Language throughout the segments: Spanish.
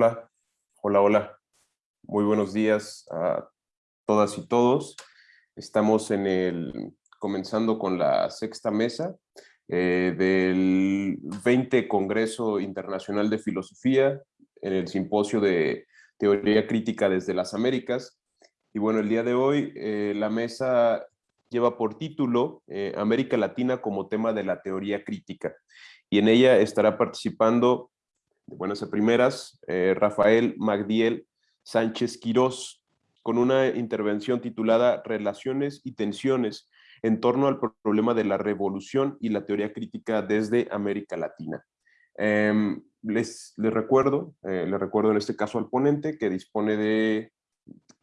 Hola, hola, hola. Muy buenos días a todas y todos. Estamos en el, comenzando con la sexta mesa eh, del 20 Congreso Internacional de Filosofía en el Simposio de Teoría Crítica desde las Américas. Y bueno, el día de hoy eh, la mesa lleva por título eh, América Latina como tema de la teoría crítica. Y en ella estará participando buenas a primeras, eh, Rafael Magdiel Sánchez Quirós, con una intervención titulada Relaciones y tensiones en torno al problema de la revolución y la teoría crítica desde América Latina. Em, les, les, recuerdo, eh, les recuerdo en este caso al ponente que dispone de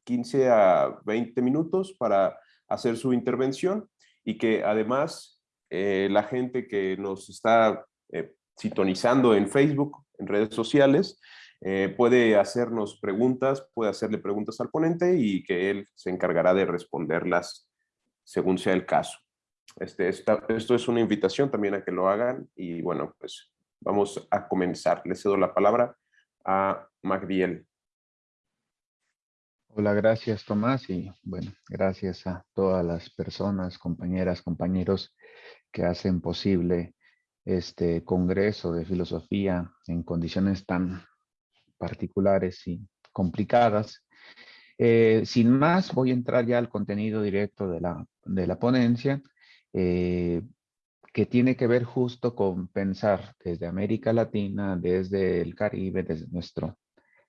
15 a 20 minutos para hacer su intervención y que además eh, la gente que nos está sintonizando en Facebook en redes sociales, eh, puede hacernos preguntas, puede hacerle preguntas al ponente y que él se encargará de responderlas según sea el caso. Este, esto es una invitación también a que lo hagan y bueno, pues vamos a comenzar. Le cedo la palabra a Magdiel. Hola, gracias Tomás y bueno, gracias a todas las personas, compañeras, compañeros que hacen posible este congreso de filosofía en condiciones tan particulares y complicadas. Eh, sin más, voy a entrar ya al contenido directo de la, de la ponencia, eh, que tiene que ver justo con pensar desde América Latina, desde el Caribe, desde, nuestro,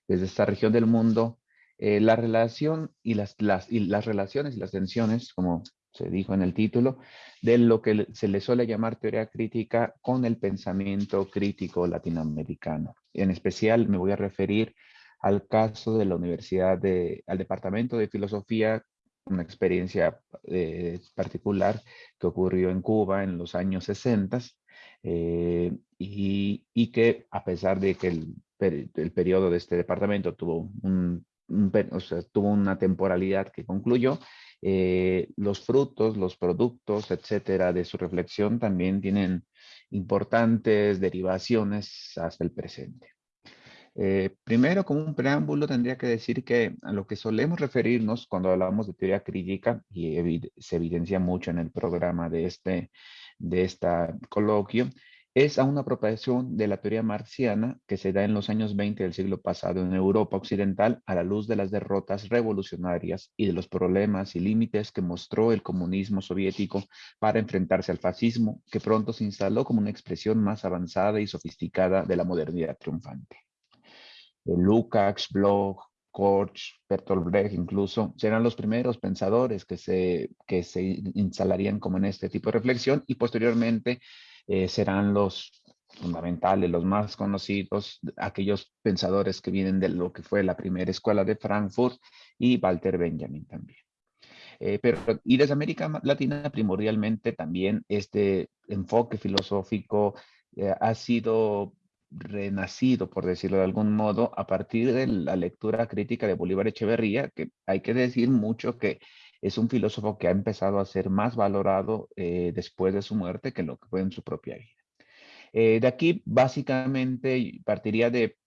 desde esta región del mundo, eh, la relación y las, las, y las relaciones y las tensiones, como se dijo en el título, de lo que se le suele llamar teoría crítica con el pensamiento crítico latinoamericano. En especial me voy a referir al caso de la Universidad de, al Departamento de Filosofía, una experiencia eh, particular que ocurrió en Cuba en los años 60 eh, y, que a pesar de que el, periodo de este departamento tuvo un, tuvo una temporalidad que concluyó, eh, los frutos, los productos, etcétera, de su reflexión también tienen importantes derivaciones hasta el presente. Eh, primero, como un preámbulo, tendría que decir que a lo que solemos referirnos cuando hablamos de teoría crítica, y se evidencia mucho en el programa de este de esta coloquio, es a una apropiación de la teoría marxiana que se da en los años 20 del siglo pasado en Europa Occidental a la luz de las derrotas revolucionarias y de los problemas y límites que mostró el comunismo soviético para enfrentarse al fascismo, que pronto se instaló como una expresión más avanzada y sofisticada de la modernidad triunfante. Lukács, Bloch, Korch, Bertolt Brecht incluso, serán los primeros pensadores que se, que se instalarían como en este tipo de reflexión y posteriormente eh, serán los fundamentales, los más conocidos, aquellos pensadores que vienen de lo que fue la primera escuela de Frankfurt y Walter Benjamin también. Eh, pero, y desde América Latina primordialmente también este enfoque filosófico eh, ha sido renacido, por decirlo de algún modo, a partir de la lectura crítica de Bolívar Echeverría, que hay que decir mucho que es un filósofo que ha empezado a ser más valorado eh, después de su muerte que lo que fue en su propia vida. Eh, de aquí, básicamente, partiría de,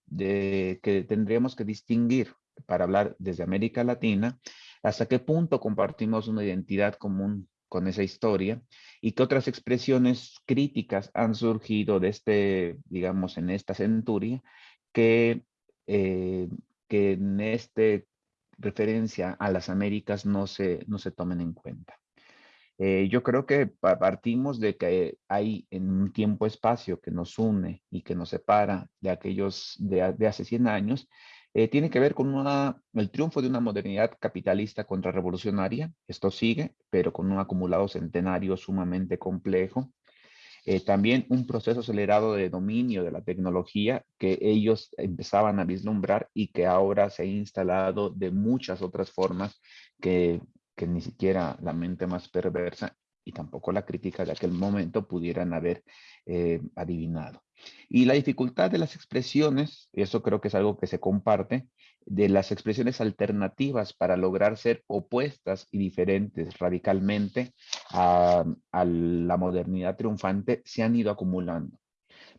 que tendríamos que distinguir para hablar desde América Latina, hasta qué punto compartimos una identidad común con esa historia y qué otras expresiones críticas han surgido de este, digamos, en esta centuria que, eh, que en este referencia a las Américas no se, no se tomen en cuenta. Eh, yo creo que partimos de que hay en un tiempo-espacio que nos une y que nos separa de aquellos de, hace 100 años, eh, tiene que ver con el triunfo de una modernidad capitalista contrarrevolucionaria. Esto sigue, pero con un acumulado centenario sumamente complejo. Eh, también un proceso acelerado de dominio de la tecnología que ellos empezaban a vislumbrar y que ahora se ha instalado de muchas otras formas que, que ni siquiera la mente más perversa y tampoco la crítica de aquel momento pudieran haber eh, adivinado. Y la dificultad de las expresiones, eso creo que es algo que se comparte, de las expresiones alternativas para lograr ser opuestas y diferentes radicalmente a, la modernidad triunfante se han ido acumulando.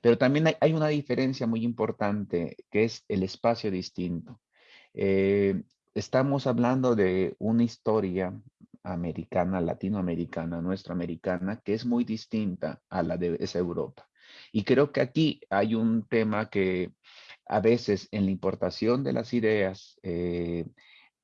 Pero también hay, una diferencia muy importante que es el espacio distinto. Eh, estamos hablando de una historia americana, latinoamericana, nuestra americana, que es muy distinta a la de esa Europa. Y creo que aquí hay un tema que a veces en la importación de las ideas, eh,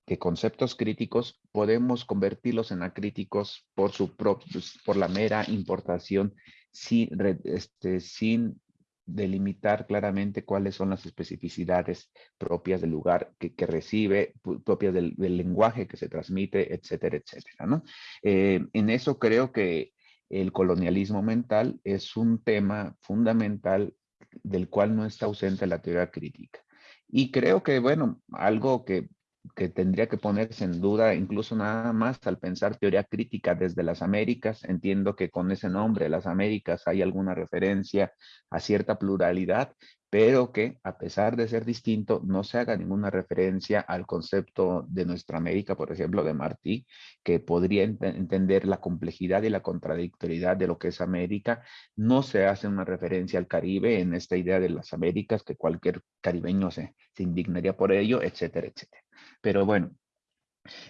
de conceptos críticos, podemos convertirlos en acríticos por, su por la mera importación sin, este, sin delimitar claramente cuáles son las especificidades propias del lugar que, recibe, propias del, lenguaje que se transmite, etcétera, etcétera. ¿no? Eh, en eso creo que el colonialismo mental es un tema fundamental del cual no está ausente la teoría crítica. Y creo que, bueno, algo que que tendría que ponerse en duda, incluso nada más al pensar teoría crítica desde las Américas. Entiendo que con ese nombre, las Américas, hay alguna referencia a cierta pluralidad, pero que a pesar de ser distinto, no se haga ninguna referencia al concepto de nuestra América, por ejemplo, de Martí, que podría entender la complejidad y la contradictoriedad de lo que es América. No se hace una referencia al Caribe en esta idea de las Américas, que cualquier caribeño se, indignaría por ello, etcétera, etcétera. Pero bueno,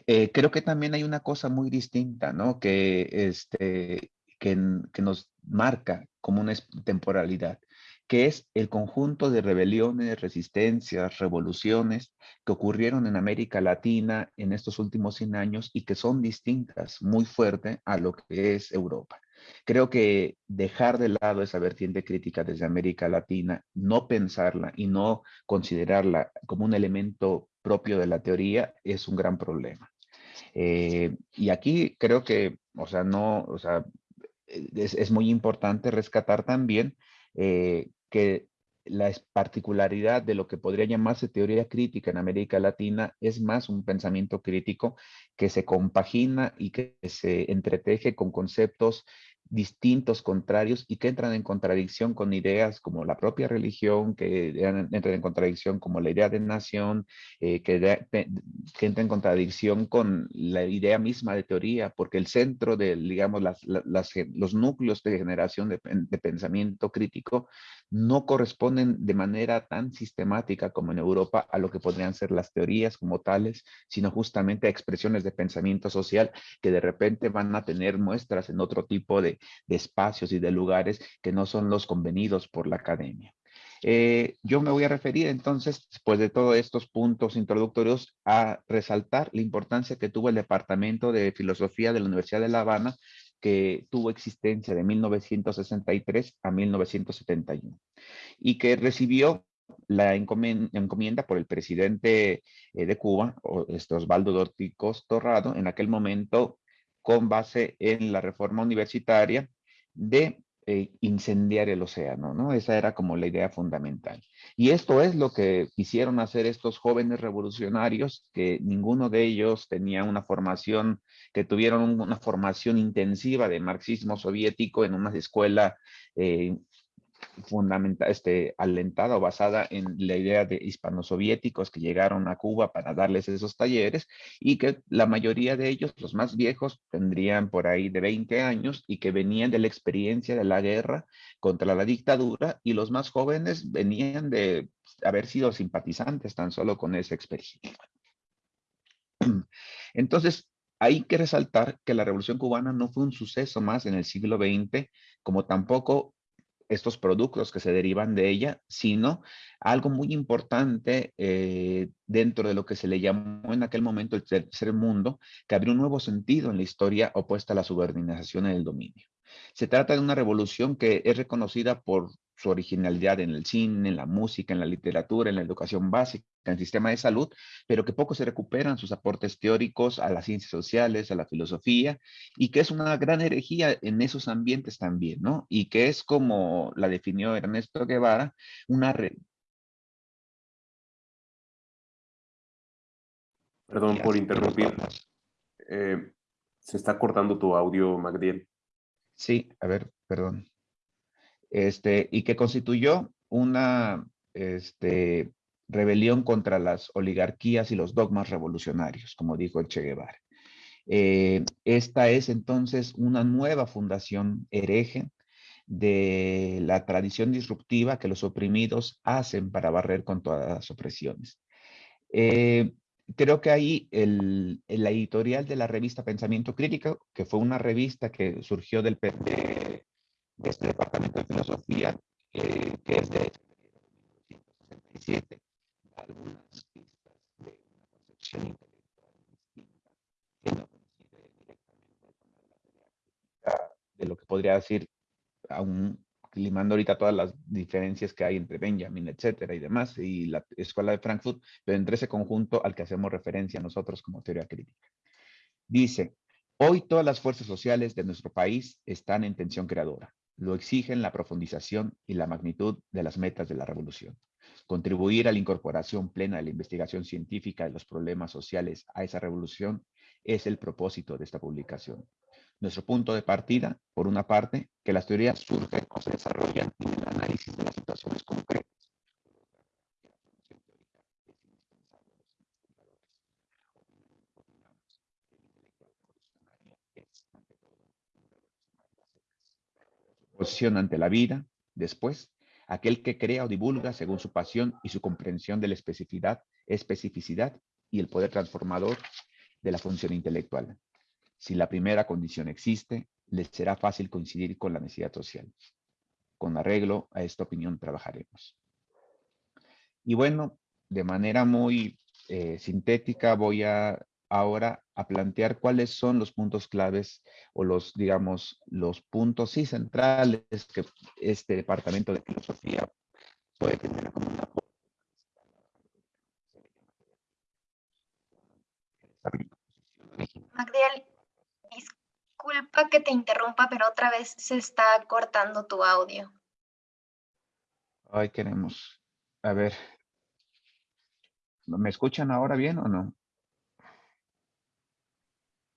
eh, creo que también hay una cosa muy distinta, ¿no? Que, este, que, que nos marca como una temporalidad que es el conjunto de rebeliones, resistencias, revoluciones que ocurrieron en América Latina en estos últimos 100 años y que son distintas muy fuerte a lo que es Europa. Creo que dejar de lado esa vertiente crítica desde América Latina, no pensarla y no considerarla como un elemento propio de la teoría es un gran problema. Eh, y aquí creo que, o sea, no, o sea, es, muy importante rescatar también eh, que la particularidad de lo que podría llamarse teoría crítica en América Latina es más un pensamiento crítico que se compagina y que se entreteje con conceptos distintos, contrarios y que entran en contradicción con ideas como la propia religión, que entran en contradicción como la idea de nación, eh, que, que entra en contradicción con la idea misma de teoría, porque el centro de, digamos, las, los núcleos de generación de, de, pensamiento crítico no corresponden de manera tan sistemática como en Europa a lo que podrían ser las teorías como tales, sino justamente a expresiones de pensamiento social que de repente van a tener muestras en otro tipo de, espacios y de lugares que no son los convenidos por la academia. Eh, yo me voy a referir entonces, después de todos estos puntos introductorios, a resaltar la importancia que tuvo el Departamento de Filosofía de la Universidad de La Habana, que tuvo existencia de 1963 a 1971 y que recibió la encomienda por el presidente eh, de Cuba, este Osvaldo Dorticos Torrado, en aquel momento con base en la reforma universitaria de eh, incendiar el océano, ¿no? Esa era como la idea fundamental. Y esto es lo que quisieron hacer estos jóvenes revolucionarios, que ninguno de ellos tenía una formación, que tuvieron una formación intensiva de marxismo soviético en una escuela eh, fundamental, este, alentada o basada en la idea de hispanosoviéticos que llegaron a Cuba para darles esos talleres y que la mayoría de ellos, los más viejos, tendrían por ahí de 20 años y que venían de la experiencia de la guerra contra la dictadura y los más jóvenes venían de haber sido simpatizantes tan solo con esa experiencia. Entonces, hay que resaltar que la Revolución Cubana no fue un suceso más en el siglo XX, como tampoco estos productos que se derivan de ella, sino algo muy importante eh, dentro de lo que se le llamó en aquel momento el tercer mundo, que abrió un nuevo sentido en la historia opuesta a la subordinación y el dominio. Se trata de una revolución que es reconocida por su originalidad en el cine, en la música, en la literatura, en la educación básica, en el sistema de salud, pero que poco se recuperan sus aportes teóricos a las ciencias sociales, a la filosofía, y que es una gran herejía en esos ambientes también, ¿no? Y que es como la definió Ernesto Guevara, una... Perdón por interrumpir. Eh, se está cortando tu audio, Magdiel. Sí, a ver, perdón. Este, y que constituyó una este, rebelión contra las oligarquías y los dogmas revolucionarios, como dijo el Che Guevara. Eh, esta es entonces una nueva fundación hereje de la tradición disruptiva que los oprimidos hacen para barrer con todas las opresiones. Eh, creo que ahí el, editorial de la revista Pensamiento Crítico, que fue una revista que surgió del, de, de este departamento de filosofía, eh, que es de 1967, algunas pistas de una concepción intelectual distinta, que no coincide directamente con la de lo que podría decir, aún limando ahorita todas las diferencias que hay entre Benjamin, etcétera y demás, y la Escuela de Frankfurt, pero entre ese conjunto al que hacemos referencia nosotros como teoría crítica. Dice, hoy todas las fuerzas sociales de nuestro país están en tensión creadora. Lo exigen la profundización y la magnitud de las metas de la revolución. Contribuir a la incorporación plena de la investigación científica de los problemas sociales a esa revolución es el propósito de esta publicación. Nuestro punto de partida, por una parte, que las teorías surgen o se desarrollan en el análisis de las situaciones concretas. Posición ante la vida, después, aquel que crea o divulga según su pasión y su comprensión de la especificidad, especificidad y el poder transformador de la función intelectual. Si la primera condición existe, les será fácil coincidir con la necesidad social. Con arreglo a esta opinión trabajaremos. Y bueno, de manera muy eh, sintética voy a ahora a plantear cuáles son los puntos claves o los, digamos, los puntos sí centrales que este departamento de filosofía puede tener como una Magdiel, disculpa que te interrumpa, pero otra vez se está cortando tu audio. Ay, queremos. A ver. ¿Me escuchan ahora bien o no?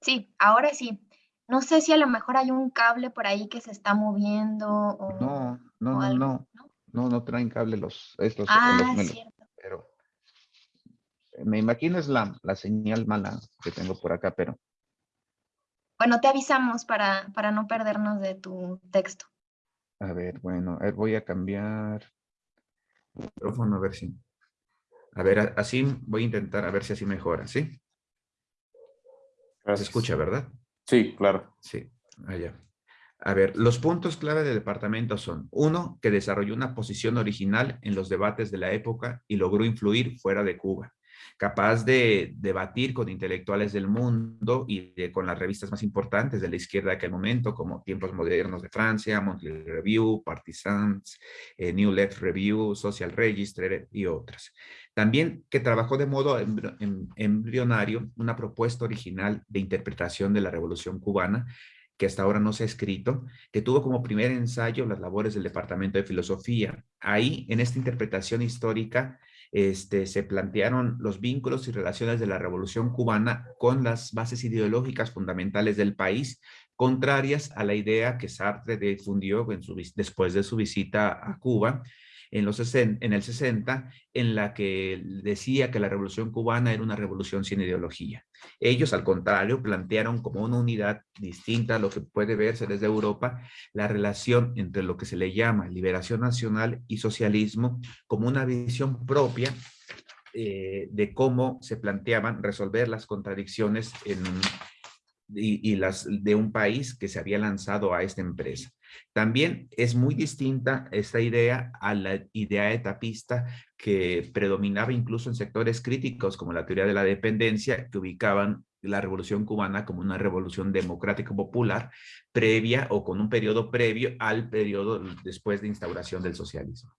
Sí, ahora sí. No sé si a lo mejor hay un cable por ahí que se está moviendo o... No, no, no, no, no. No, traen cable los... Estos, ah, cierto. Pero me imagino es la, la señal mala que tengo por acá, pero... Bueno, te avisamos para, para no perdernos de tu texto. A ver, bueno, a ver, voy a cambiar el micrófono a ver si... A ver, así voy a intentar a ver si así mejora, ¿sí? Se escucha, ¿verdad? Sí, claro. Sí, allá. A ver, los puntos clave del departamento son, uno, que desarrolló una posición original en los debates de la época y logró influir fuera de Cuba capaz de debatir con intelectuales del mundo y con las revistas más importantes de la izquierda de aquel momento, como Tiempos Modernos de Francia, Monthly Review, Partisans, eh, New Left Review, Social Register y otras. También que trabajó de modo embrionario una propuesta original de interpretación de la Revolución Cubana que hasta ahora no se ha escrito, que tuvo como primer ensayo las labores del Departamento de Filosofía. Ahí, en esta interpretación histórica, este, se plantearon los vínculos y relaciones de la Revolución Cubana con las bases ideológicas fundamentales del país, contrarias a la idea que Sartre difundió después de su visita a Cuba, en, los en el 60, en la que decía que la revolución cubana era una revolución sin ideología. Ellos, al contrario, plantearon como una unidad distinta a lo que puede verse desde Europa, la relación entre lo que se le llama liberación nacional y socialismo como una visión propia eh, de cómo se planteaban resolver las contradicciones en, y, las de un país que se había lanzado a esta empresa. También es muy distinta esta idea a la idea etapista que predominaba incluso en sectores críticos como la teoría de la dependencia que ubicaban la revolución cubana como una revolución democrática popular previa o con un periodo previo al periodo después de instauración del socialismo.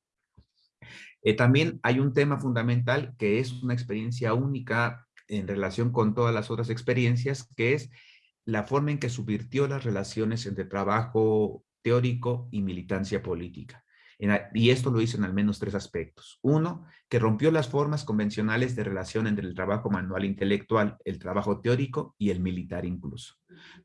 Eh, también hay un tema fundamental que es una experiencia única en relación con todas las otras experiencias, que es la forma en que subvirtió las relaciones entre trabajo teórico y militancia política. Y esto lo hizo en al menos tres aspectos. Uno, que rompió las formas convencionales de relación entre el trabajo manual intelectual, el trabajo teórico y el militar incluso.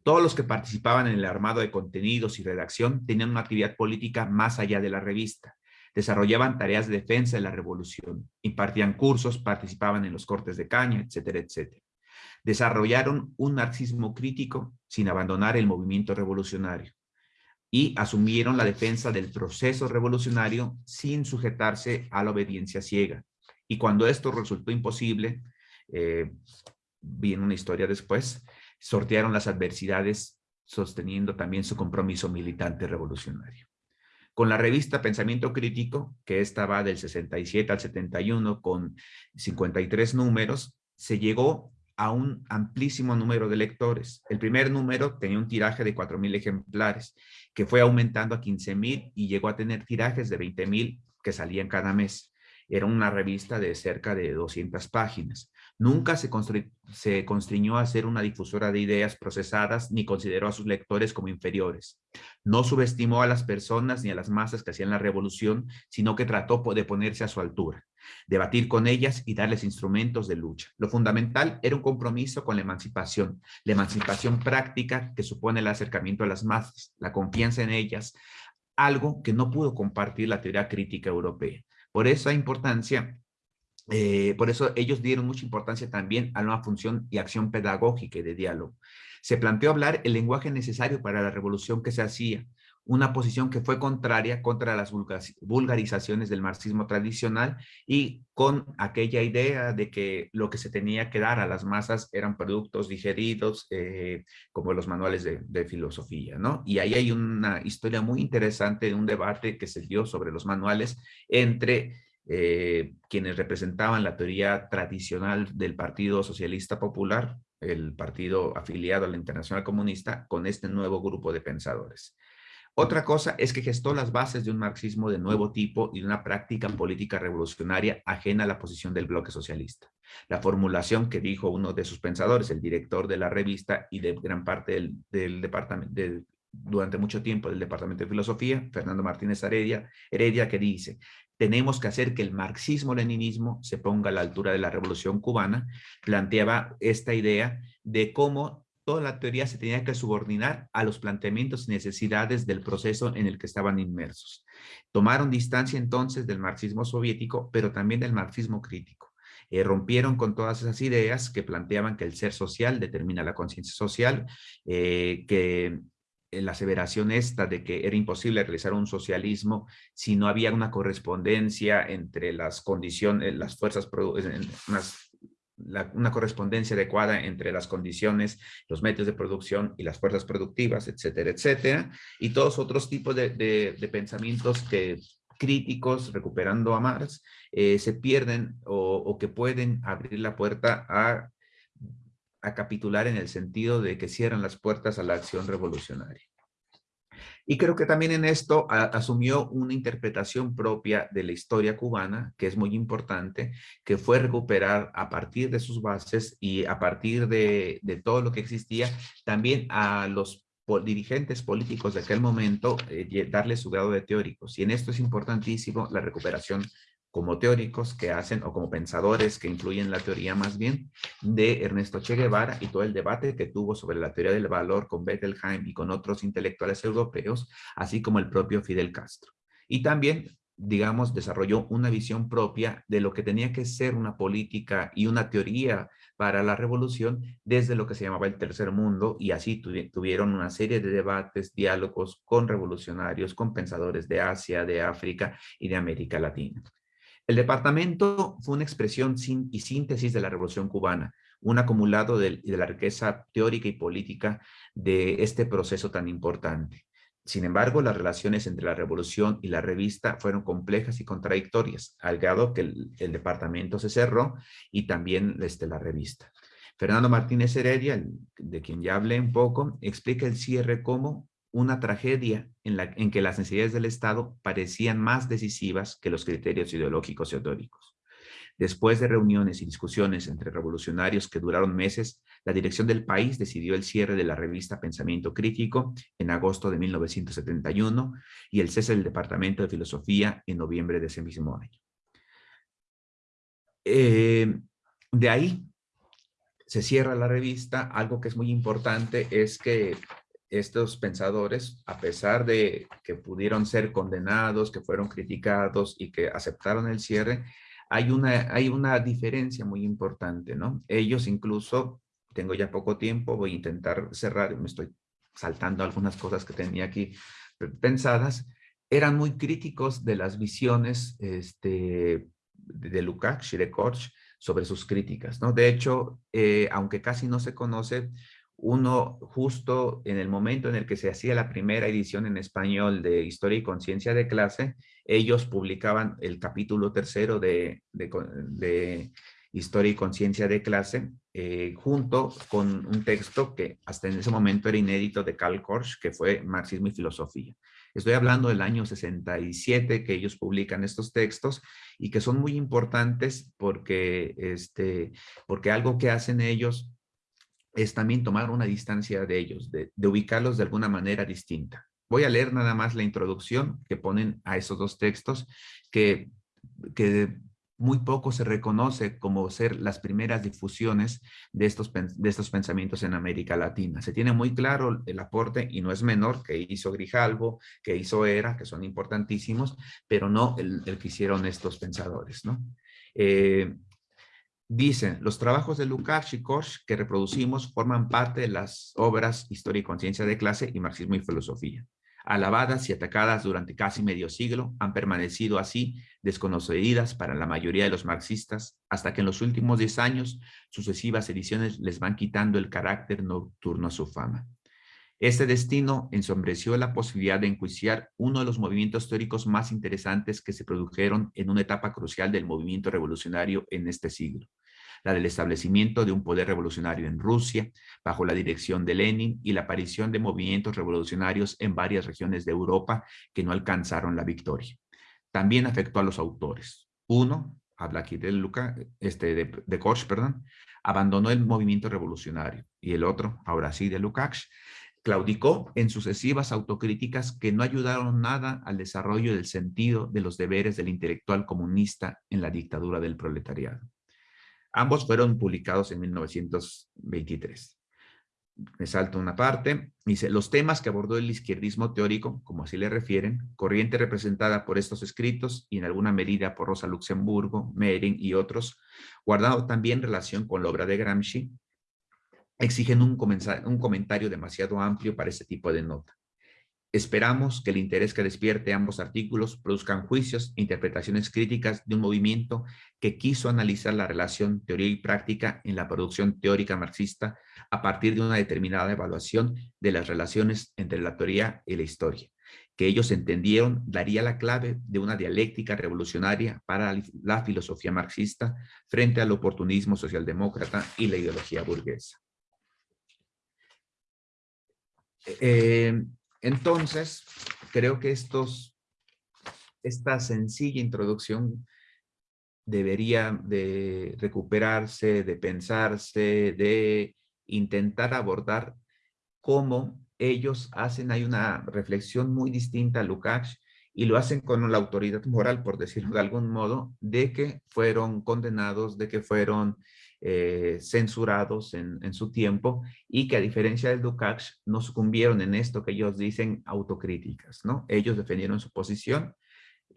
Todos los que participaban en el armado de contenidos y redacción tenían una actividad política más allá de la revista. Desarrollaban tareas de defensa de la revolución, impartían cursos, participaban en los cortes de caña, etcétera, etcétera. Desarrollaron un marxismo crítico sin abandonar el movimiento revolucionario y asumieron la defensa del proceso revolucionario sin sujetarse a la obediencia ciega. Y cuando esto resultó imposible, eh, viene una historia después, sortearon las adversidades sosteniendo también su compromiso militante revolucionario. Con la revista Pensamiento Crítico, que esta va del 67 al 71 con 53 números, se llegó a un amplísimo número de lectores. El primer número tenía un tiraje de 4.000 ejemplares, que fue aumentando a 15.000 y llegó a tener tirajes de 20.000 que salían cada mes. Era una revista de cerca de 200 páginas. Nunca se, se constriñó a ser una difusora de ideas procesadas ni consideró a sus lectores como inferiores. No subestimó a las personas ni a las masas que hacían la revolución, sino que trató de ponerse a su altura, debatir con ellas y darles instrumentos de lucha. Lo fundamental era un compromiso con la emancipación, la emancipación práctica que supone el acercamiento a las masas, la confianza en ellas, algo que no pudo compartir la teoría crítica europea. Por esa importancia eh, por eso ellos dieron mucha importancia también a una función y acción pedagógica y de diálogo. Se planteó hablar el lenguaje necesario para la revolución que se hacía, una posición que fue contraria contra las vulgarizaciones del marxismo tradicional y con aquella idea de que lo que se tenía que dar a las masas eran productos digeridos eh, como los manuales de, de, filosofía, ¿no? Y ahí hay una historia muy interesante de un debate que se dio sobre los manuales entre eh, quienes representaban la teoría tradicional del Partido Socialista Popular, el partido afiliado a la Internacional Comunista, con este nuevo grupo de pensadores. Otra cosa es que gestó las bases de un marxismo de nuevo tipo y de una práctica política revolucionaria ajena a la posición del bloque socialista. La formulación que dijo uno de sus pensadores, el director de la revista y de gran parte del, departamento, durante mucho tiempo del Departamento de Filosofía, Fernando Martínez Heredia, Heredia, que dice, tenemos que hacer que el marxismo-leninismo se ponga a la altura de la revolución cubana, planteaba esta idea de cómo toda la teoría se tenía que subordinar a los planteamientos y necesidades del proceso en el que estaban inmersos. Tomaron distancia entonces del marxismo soviético, pero también del marxismo crítico. Eh, rompieron con todas esas ideas que planteaban que el ser social determina la conciencia social, eh, que la aseveración esta de que era imposible realizar un socialismo si no había una correspondencia entre las condiciones, las fuerzas, una correspondencia adecuada entre las condiciones, los medios de producción y las fuerzas productivas, etcétera, etcétera, y todos otros tipos de, pensamientos que críticos, recuperando a Marx, eh, se pierden o que pueden abrir la puerta a a capitular en el sentido de que cierran las puertas a la acción revolucionaria. Y creo que también en esto asumió una interpretación propia de la historia cubana, que es muy importante, que fue recuperar a partir de sus bases y a partir de, todo lo que existía, también a los dirigentes políticos de aquel momento, eh, darle su grado de teóricos. Y en esto es importantísimo la recuperación como teóricos que hacen o como pensadores que influyen la teoría más bien de Ernesto Che Guevara y todo el debate que tuvo sobre la teoría del valor con Bettelheim y con otros intelectuales europeos, así como el propio Fidel Castro. Y también, digamos, desarrolló una visión propia de lo que tenía que ser una política y una teoría para la revolución desde lo que se llamaba el tercer mundo y así tuvieron una serie de debates, diálogos con revolucionarios, con pensadores de Asia, de África y de América Latina. El departamento fue una expresión y síntesis de la Revolución Cubana, un acumulado de, la riqueza teórica y política de este proceso tan importante. Sin embargo, las relaciones entre la revolución y la revista fueron complejas y contradictorias, al grado que el, departamento se cerró y también este, la revista. Fernando Martínez Heredia, de quien ya hablé un poco, explica el cierre como una tragedia en, la, en que las necesidades del Estado parecían más decisivas que los criterios ideológicos y teóricos. Después de reuniones y discusiones entre revolucionarios que duraron meses, la dirección del país decidió el cierre de la revista Pensamiento Crítico en agosto de 1971 y el cese del Departamento de Filosofía en noviembre de ese mismo año. Eh, de ahí se cierra la revista. Algo que es muy importante es que estos pensadores, a pesar de que pudieron ser condenados, que fueron criticados y que aceptaron el cierre, hay una, hay una diferencia muy importante, ¿no? Ellos incluso, tengo ya poco tiempo, voy a intentar cerrar, me estoy saltando algunas cosas que tenía aquí pensadas, eran muy críticos de las visiones este, de Lukács y de Korch sobre sus críticas. ¿no? De hecho, eh, aunque casi no se conoce, uno justo en el momento en el que se hacía la primera edición en español de Historia y Conciencia de Clase, ellos publicaban el capítulo tercero de, de, Historia y Conciencia de Clase, eh, junto con un texto que hasta en ese momento era inédito de Karl Korsch, que fue Marxismo y Filosofía. Estoy hablando del año 67 que ellos publican estos textos y que son muy importantes porque, este, porque algo que hacen ellos es también tomar una distancia de ellos, de, ubicarlos de alguna manera distinta. Voy a leer nada más la introducción que ponen a esos dos textos que, que muy poco se reconoce como ser las primeras difusiones de estos, de estos pensamientos en América Latina. Se tiene muy claro el aporte, y no es menor, que hizo Grijalvo, que hizo Era, que son importantísimos, pero no el, que hicieron estos pensadores. ¿no? Eh, dicen, los trabajos de Lukács y Korsch que reproducimos forman parte de las obras Historia y Conciencia de Clase y Marxismo y Filosofía alabadas y atacadas durante casi medio siglo, han permanecido así desconocidas para la mayoría de los marxistas, hasta que en los últimos 10 años sucesivas ediciones les van quitando el carácter nocturno a su fama. Este destino ensombreció la posibilidad de enjuiciar uno de los movimientos teóricos más interesantes que se produjeron en una etapa crucial del movimiento revolucionario en este siglo, la del establecimiento de un poder revolucionario en Rusia, bajo la dirección de Lenin, y la aparición de movimientos revolucionarios en varias regiones de Europa que no alcanzaron la victoria. También afectó a los autores. Uno, habla aquí de, Luca, este, de, de perdón, abandonó el movimiento revolucionario, y el otro, ahora sí, de Lukács, claudicó en sucesivas autocríticas que no ayudaron nada al desarrollo del sentido de los deberes del intelectual comunista en la dictadura del proletariado. Ambos fueron publicados en 1923. Me salto una parte. Dice, los temas que abordó el izquierdismo teórico, como así le refieren, corriente representada por estos escritos y en alguna medida por Rosa Luxemburgo, Mehring y otros, guardado también relación con la obra de Gramsci, exigen un, comentario demasiado amplio para este tipo de nota. Esperamos que el interés que despierte ambos artículos produzcan juicios e interpretaciones críticas de un movimiento que quiso analizar la relación teoría y práctica en la producción teórica marxista a partir de una determinada evaluación de las relaciones entre la teoría y la historia, que ellos entendieron daría la clave de una dialéctica revolucionaria para la filosofía marxista frente al oportunismo socialdemócrata y la ideología burguesa. Eh, entonces, creo que estos, esta sencilla introducción debería de recuperarse, de pensarse, de intentar abordar cómo ellos hacen, hay una reflexión muy distinta a Lukács y lo hacen con la autoridad moral, por decirlo de algún modo, de que fueron condenados, de que fueron eh, censurados en, su tiempo y que a diferencia del Lukács no sucumbieron en esto que ellos dicen autocríticas, ¿no? Ellos defendieron su posición,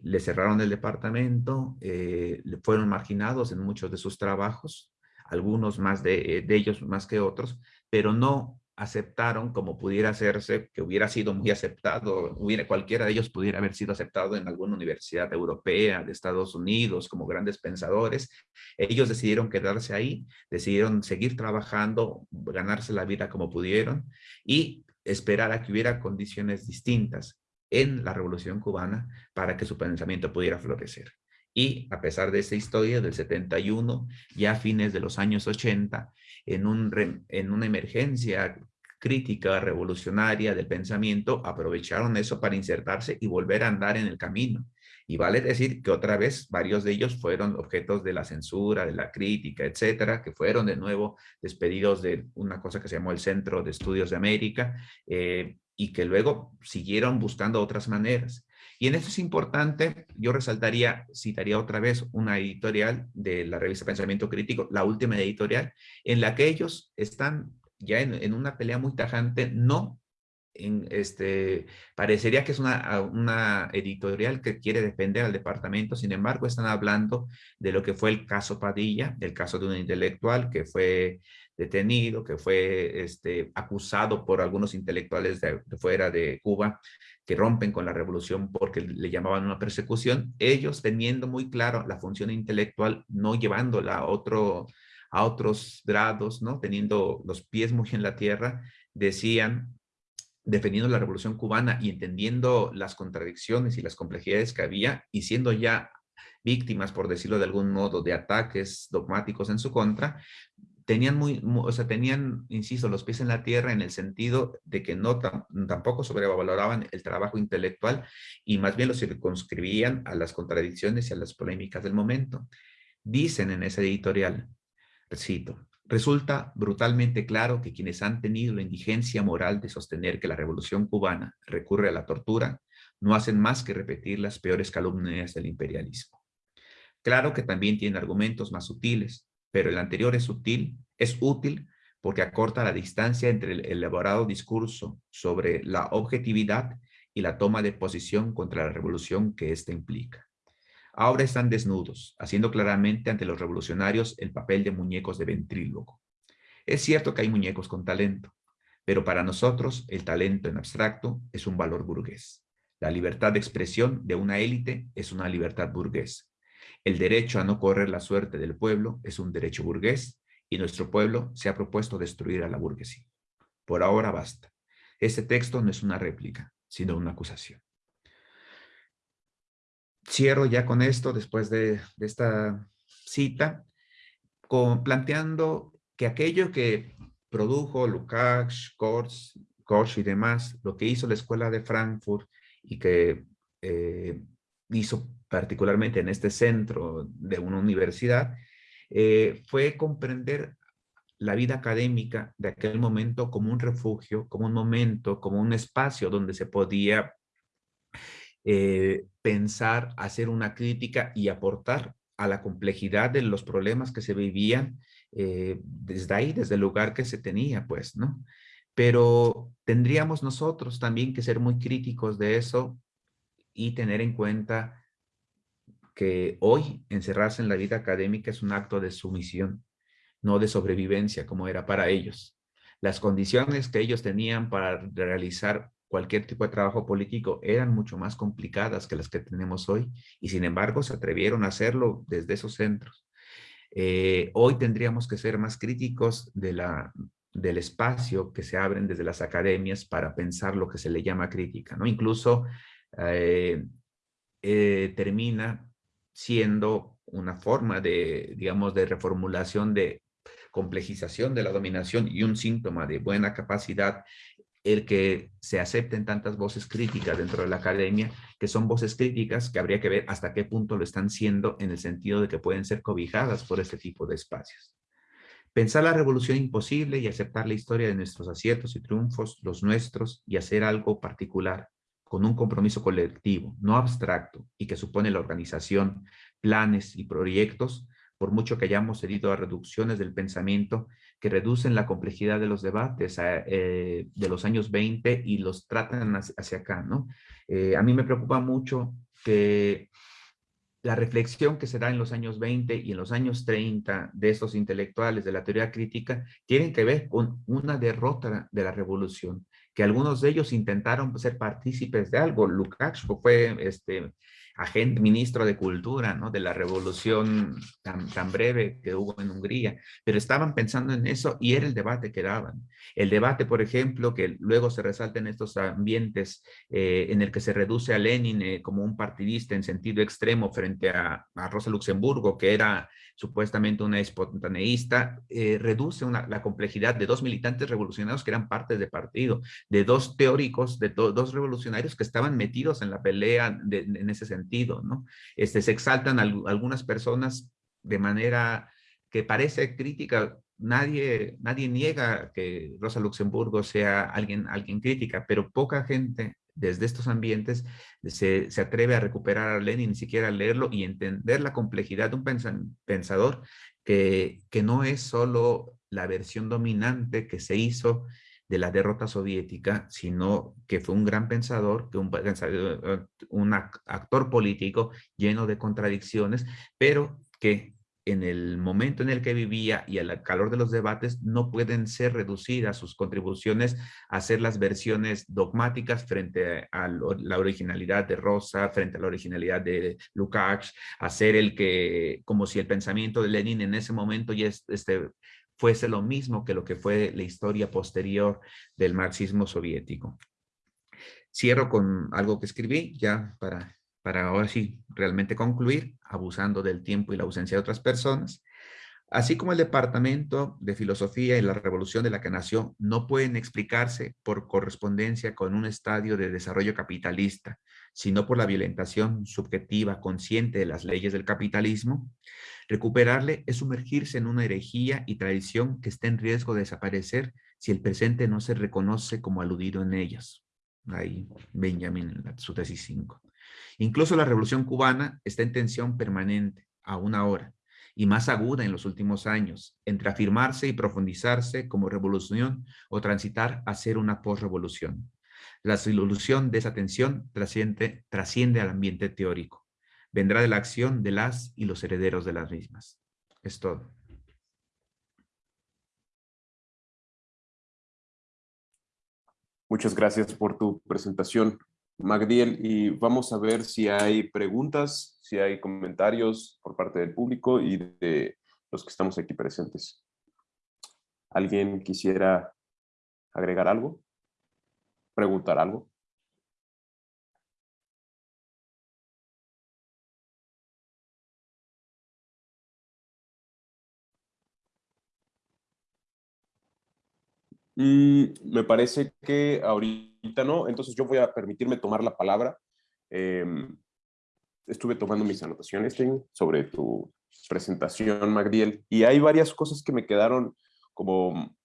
le cerraron el departamento, eh, fueron marginados en muchos de sus trabajos, algunos más de, de ellos más que otros, pero no aceptaron como pudiera hacerse, que hubiera sido muy aceptado, hubiera, cualquiera de ellos pudiera haber sido aceptado en alguna universidad europea, de Estados Unidos, como grandes pensadores. Ellos decidieron quedarse ahí, decidieron seguir trabajando, ganarse la vida como pudieron y esperar a que hubiera condiciones distintas en la Revolución Cubana para que su pensamiento pudiera florecer. Y a pesar de esa historia del 71, ya a fines de los años 80, en, un, en una emergencia crítica revolucionaria del pensamiento, aprovecharon eso para insertarse y volver a andar en el camino. Y vale decir que otra vez varios de ellos fueron objetos de la censura, de la crítica, etcétera, que fueron de nuevo despedidos de una cosa que se llamó el Centro de Estudios de América eh, y que luego siguieron buscando otras maneras. Y en esto es importante, yo resaltaría, citaría otra vez una editorial de la revista Pensamiento Crítico, la última editorial, en la que ellos están ya en, una pelea muy tajante, no en este, parecería que es una, una, editorial que quiere defender al departamento, sin embargo están hablando de lo que fue el caso Padilla, el caso de un intelectual que fue detenido, que fue este, acusado por algunos intelectuales de, fuera de Cuba que rompen con la revolución porque le llamaban una persecución, ellos teniendo muy claro la función intelectual, no llevándola a, otro, a otros grados, ¿no? teniendo los pies muy en la tierra, decían defendiendo la revolución cubana y entendiendo las contradicciones y las complejidades que había y siendo ya víctimas, por decirlo de algún modo, de ataques dogmáticos en su contra, tenían muy, o sea, tenían, insisto, los pies en la tierra en el sentido de que no tampoco sobrevaloraban el trabajo intelectual y más bien lo circunscribían a las contradicciones y a las polémicas del momento. Dicen en ese editorial, Resulta brutalmente claro que quienes han tenido la indigencia moral de sostener que la revolución cubana recurre a la tortura, no hacen más que repetir las peores calumnias del imperialismo. Claro que también tiene argumentos más sutiles, pero el anterior es sutil, es útil porque acorta la distancia entre el elaborado discurso sobre la objetividad y la toma de posición contra la revolución que ésta implica. Ahora están desnudos, haciendo claramente ante los revolucionarios el papel de muñecos de ventrílogo. Es cierto que hay muñecos con talento, pero para nosotros el talento en abstracto es un valor burgués. La libertad de expresión de una élite es una libertad burgués. El derecho a no correr la suerte del pueblo es un derecho burgués y nuestro pueblo se ha propuesto destruir a la burguesía. Por ahora basta. Este texto no es una réplica, sino una acusación cierro ya con esto, después de, esta cita, con, planteando que aquello que produjo Lukács, Korsch, y demás, lo que hizo la Escuela de Frankfurt y que eh, hizo particularmente en este centro de una universidad, eh, fue comprender la vida académica de aquel momento como un refugio, como un momento, como un espacio donde se podía eh, pensar, hacer una crítica y aportar a la complejidad de los problemas que se vivían eh, desde ahí, desde el lugar que se tenía, pues, ¿no? Pero tendríamos nosotros también que ser muy críticos de eso y tener en cuenta que hoy encerrarse en la vida académica es un acto de sumisión, no de sobrevivencia como era para ellos. Las condiciones que ellos tenían para realizar cualquier tipo de trabajo político eran mucho más complicadas que las que tenemos hoy y sin embargo se atrevieron a hacerlo desde esos centros. Eh, hoy tendríamos que ser más críticos de la, del espacio que se abren desde las academias para pensar lo que se le llama crítica, ¿no? Incluso eh, eh, termina siendo una forma de, digamos, de reformulación de complejización de la dominación y un síntoma de buena capacidad el que se acepten tantas voces críticas dentro de la academia, que son voces críticas que habría que ver hasta qué punto lo están siendo en el sentido de que pueden ser cobijadas por este tipo de espacios. Pensar la revolución imposible y aceptar la historia de nuestros aciertos y triunfos, los nuestros, y hacer algo particular, con un compromiso colectivo, no abstracto, y que supone la organización, planes y proyectos, por mucho que hayamos herido a reducciones del pensamiento que reducen la complejidad de los debates eh, de los años 20 y los tratan hacia, acá, ¿no? Eh, a mí me preocupa mucho que la reflexión que se da en los años 20 y en los años 30 de estos intelectuales de la teoría crítica tienen que ver con una derrota de la revolución, que algunos de ellos intentaron ser partícipes de algo. Lukács fue este, ministro de Cultura, ¿no? De la revolución tan, tan breve que hubo en Hungría, pero estaban pensando en eso y era el debate que daban. El debate, por ejemplo, que luego se resalta en estos ambientes eh, en el que se reduce a Lenin eh, como un partidista en sentido extremo frente a, a Rosa Luxemburgo, que era supuestamente una espontaneísta, eh, reduce la complejidad de dos militantes revolucionarios que eran partes de partido, de dos teóricos, de dos revolucionarios que estaban metidos en la pelea en ese sentido, ¿no? Este, se exaltan algunas personas de manera que parece crítica, nadie, nadie niega que Rosa Luxemburgo sea alguien, alguien crítica, pero poca gente desde estos ambientes se, atreve a recuperar a Lenin, ni siquiera a leerlo y entender la complejidad de un pensador que, que no es solo la versión dominante que se hizo de la derrota soviética, sino que fue un gran pensador, que un, un actor político lleno de contradicciones, pero que en el momento en el que vivía y al calor de los debates no pueden ser reducidas sus contribuciones a ser las versiones dogmáticas frente a la originalidad de Rosa, frente a la originalidad de Lukács, a ser el que, como si el pensamiento de Lenin en ese momento ya este, fuese lo mismo que lo que fue la historia posterior del marxismo soviético. Cierro con algo que escribí ya para para ahora sí realmente concluir, abusando del tiempo y la ausencia de otras personas, así como el Departamento de Filosofía y la Revolución de la que nació, no pueden explicarse por correspondencia con un estadio de desarrollo capitalista, sino por la violentación subjetiva consciente de las leyes del capitalismo, recuperarle es sumergirse en una herejía y tradición que está en riesgo de desaparecer si el presente no se reconoce como aludido en ellas. Ahí Benjamin en su tesis 5. Incluso la revolución cubana está en tensión permanente, aún ahora, y más aguda en los últimos años, entre afirmarse y profundizarse como revolución o transitar a ser una posrevolución. La solución de esa tensión trasciende, trasciende al ambiente teórico. Vendrá de la acción de las y los herederos de las mismas. Es todo. Muchas gracias por tu presentación. Magdiel, y vamos a ver si hay preguntas, si hay comentarios por parte del público y de los que estamos aquí presentes. ¿Alguien quisiera agregar algo? ¿Preguntar algo? Me parece que ahorita no, entonces yo voy a permitirme tomar la palabra. Em, estuve tomando mis anotaciones sobre tu presentación, Magdiel, y hay varias cosas que me quedaron como,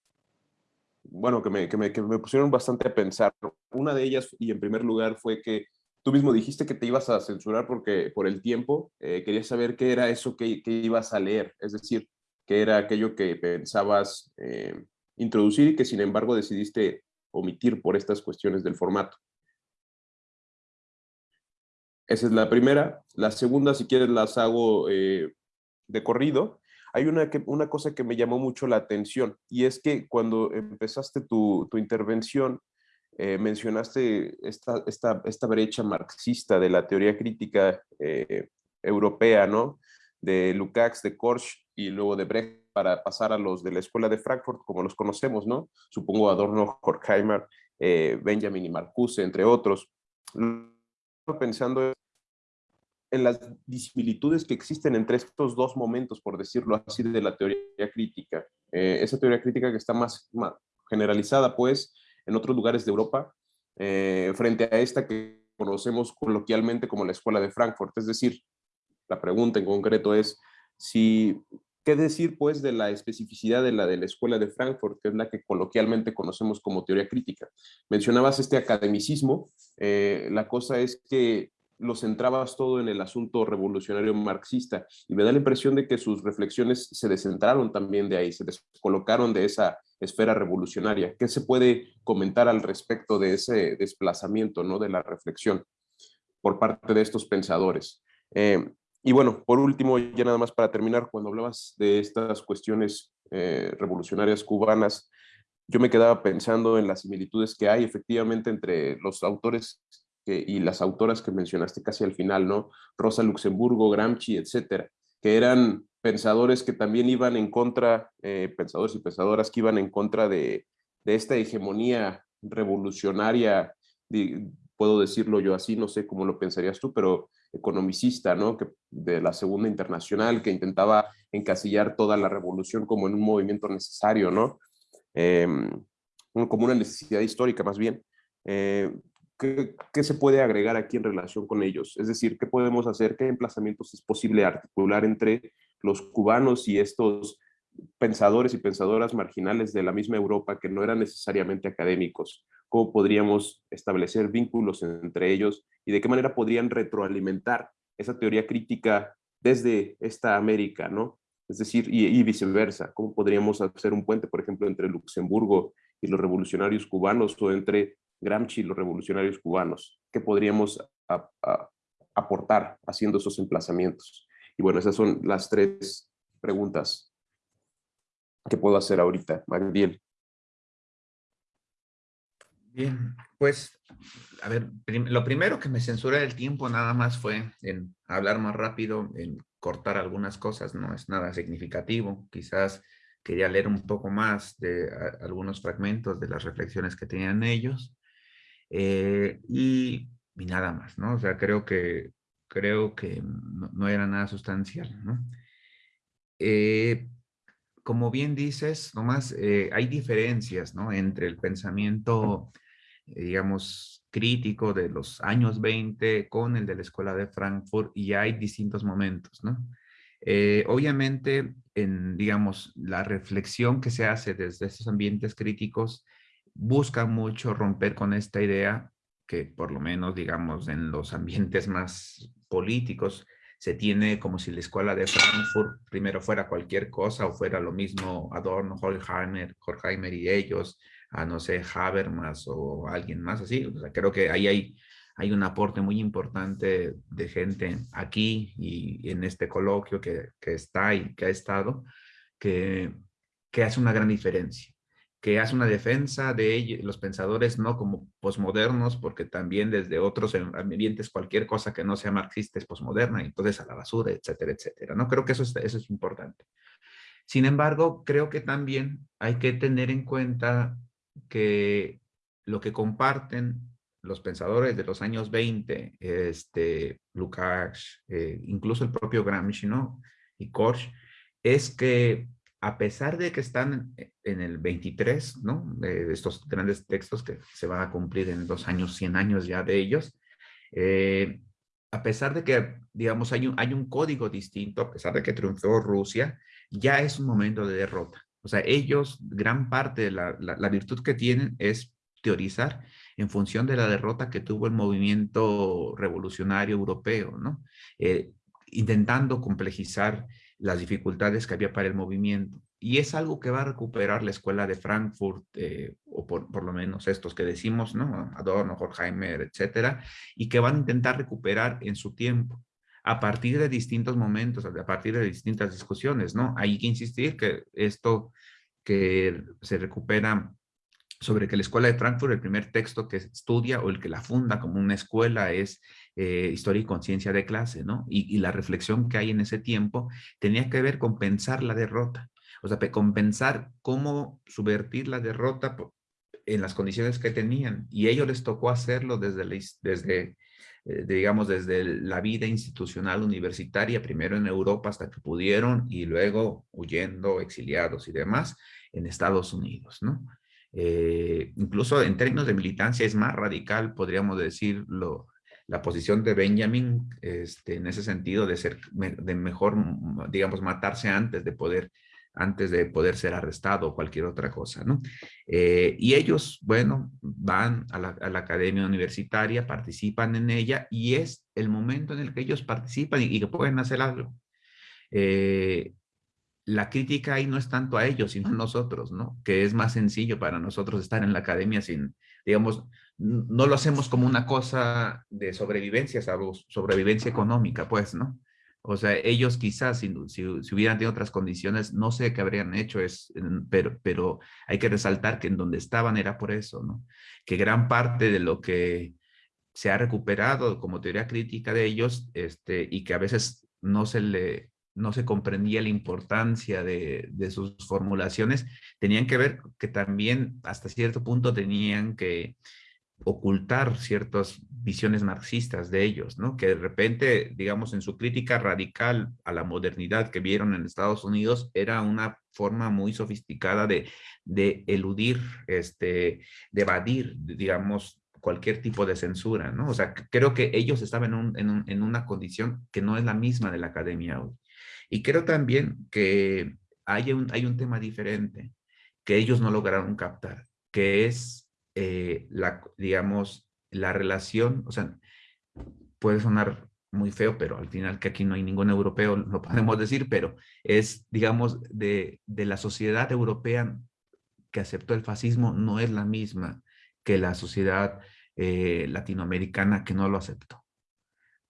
bueno, que me, que me, que me pusieron bastante a pensar. Una de ellas, y en primer lugar, fue que tú mismo dijiste que te ibas a censurar porque por el tiempo. Eh, quería saber qué era eso que, que, ibas a leer, es decir, qué era aquello que pensabas eh, introducir y que sin embargo decidiste omitir por estas cuestiones del formato. Esa es la primera. La segunda, si quieres, las hago eh, de corrido. Hay una, una cosa que me llamó mucho la atención y es que cuando empezaste tu, tu intervención, eh, mencionaste esta, esta, esta, brecha marxista de la teoría crítica eh, europea, ¿no? De Lukács, de Korsch y luego de Brecht para pasar a los de la Escuela de Frankfurt, como los conocemos, ¿no? Supongo Adorno, Horkheimer, eh, Benjamin y Marcuse, entre otros. Pensando en las disimilitudes que existen entre estos dos momentos, por decirlo así, de la teoría crítica. Eh, esa teoría crítica que está más, generalizada, pues, en otros lugares de Europa, eh, frente a esta que conocemos coloquialmente como la Escuela de Frankfurt. Es decir, la pregunta en concreto es si ¿Qué decir, pues, de la especificidad de la de la Escuela de Frankfurt, que es la que coloquialmente conocemos como teoría crítica? Mencionabas este academicismo. Eh, la cosa es que lo centrabas todo en el asunto revolucionario marxista y me da la impresión de que sus reflexiones se descentraron también de ahí, se descolocaron de esa esfera revolucionaria. ¿Qué se puede comentar al respecto de ese desplazamiento ¿no? de la reflexión por parte de estos pensadores? Eh, y bueno, por último, ya nada más para terminar, cuando hablabas de estas cuestiones eh, revolucionarias cubanas, yo me quedaba pensando en las similitudes que hay efectivamente entre los autores y las autoras que mencionaste casi al final, ¿no? Rosa Luxemburgo, Gramsci, etcétera, que eran pensadores que también iban en contra, eh, pensadores y pensadoras que iban en contra de, de esta hegemonía revolucionaria, puedo decirlo yo así, no sé cómo lo pensarías tú, pero economicista, ¿no? Que, de la Segunda Internacional, que intentaba encasillar toda la revolución como en un movimiento necesario, ¿no? Em, como una necesidad histórica más bien. Eh, ¿qué, ¿qué, se puede agregar aquí en relación con ellos? Es decir, ¿qué podemos hacer? ¿Qué emplazamientos es posible articular entre los cubanos y estos pensadores y pensadoras marginales de la misma Europa que no eran necesariamente académicos? ¿Cómo podríamos establecer vínculos entre ellos y de qué manera podrían retroalimentar esa teoría crítica desde esta América, ¿no? Es decir, y, viceversa, ¿cómo podríamos hacer un puente, por ejemplo, entre Luxemburgo y los revolucionarios cubanos o entre Gramsci y los revolucionarios cubanos? ¿Qué podríamos aportar haciendo esos emplazamientos? Y bueno, esas son las tres preguntas que puedo hacer ahorita. Magdiel. Bien, pues, a ver, lo primero que me censura el tiempo nada más fue en hablar más rápido, en cortar algunas cosas, no es nada significativo. Quizás quería leer un poco más de algunos fragmentos de las reflexiones que tenían ellos. Eh, y, nada más, ¿no? O sea, creo que, creo que no, era nada sustancial, ¿no? Eh, como bien dices, nomás eh, hay diferencias, ¿no? Entre el pensamiento digamos, crítico de los años 20 con el de la Escuela de Frankfurt y hay distintos momentos, ¿no? Eh, obviamente, en, digamos, la reflexión que se hace desde estos ambientes críticos busca mucho romper con esta idea que por lo menos, digamos, en los ambientes más políticos se tiene como si la escuela de Frankfurt primero fuera cualquier cosa o fuera lo mismo Adorno, Horkheimer, Horkheimer y ellos, a no sé, Habermas o alguien más así. O sea, creo que ahí hay, hay un aporte muy importante de gente aquí y en este coloquio que, que está y que ha estado, que, que hace una gran diferencia que hace una defensa de los pensadores no como posmodernos, porque también desde otros ambientes cualquier cosa que no sea marxista es posmoderna, entonces a la basura, etcétera, etcétera. No creo que eso es, eso es importante. Sin embargo, creo que también hay que tener en cuenta que lo que comparten los pensadores de los años 20, este, Lukács, eh, incluso el propio Gramsci, ¿no? Y Korsch, es que a pesar de que están en el 23, ¿no? De estos grandes textos que se van a cumplir en dos años, 100 años ya de ellos, eh, a pesar de que, digamos, hay un, hay un código distinto, a pesar de que triunfó Rusia, ya es un momento de derrota. O sea, ellos, gran parte de la, la, virtud que tienen es teorizar en función de la derrota que tuvo el movimiento revolucionario europeo, ¿no? Eh, intentando complejizar las dificultades que había para el movimiento. Y es algo que va a recuperar la escuela de Frankfurt, eh, o por, por, lo menos estos que decimos, ¿no? Adorno, Horkheimer, etcétera, y que van a intentar recuperar en su tiempo a partir de distintos momentos, a partir de distintas discusiones, ¿no? Hay que insistir que esto que se recupera sobre que la escuela de Frankfurt, el primer texto que estudia o el que la funda como una escuela es eh, Historia y Conciencia de Clase, ¿no? Y, la reflexión que hay en ese tiempo tenía que ver con pensar la derrota, o sea, con pensar cómo subvertir la derrota en las condiciones que tenían. Y a ellos les tocó hacerlo desde, desde eh, digamos, desde la vida institucional universitaria, primero en Europa hasta que pudieron y luego huyendo, exiliados y demás en Estados Unidos, ¿no? Eh, incluso en términos de militancia es más radical, podríamos decirlo, la posición de Benjamin este, en ese sentido de ser de mejor, digamos, matarse antes de poder antes de poder ser arrestado o cualquier otra cosa, ¿no? Eh, y ellos, bueno, van a la, academia universitaria, participan en ella y es el momento en el que ellos participan y, que pueden hacer algo. Eh, la crítica ahí no es tanto a ellos, sino a nosotros, ¿no? Que es más sencillo para nosotros estar en la academia sin, digamos, no lo hacemos como una cosa de sobrevivencia, sobrevivencia económica, pues, ¿no? O sea, ellos quizás si, si, hubieran tenido otras condiciones, no sé qué habrían hecho, es, pero, pero hay que resaltar que en donde estaban era por eso, ¿no? Que gran parte de lo que se ha recuperado como teoría crítica de ellos este, y que a veces no se le no se comprendía la importancia de, sus formulaciones, tenían que ver que también hasta cierto punto tenían que ocultar ciertas visiones marxistas de ellos, ¿no? Que de repente, digamos, en su crítica radical a la modernidad que vieron en Estados Unidos, era una forma muy sofisticada de, eludir, este, de evadir, digamos, cualquier tipo de censura, ¿no? O sea, creo que ellos estaban en, un, en, en una condición que no es la misma de la academia hoy. Y creo también que hay un, hay un tema diferente que ellos no lograron captar, que es eh, la, digamos, la relación, o sea, puede sonar muy feo, pero al final que aquí no hay ningún europeo, lo podemos decir, pero es, digamos, de, de la sociedad europea que aceptó el fascismo no es la misma que la sociedad eh, latinoamericana que no lo aceptó.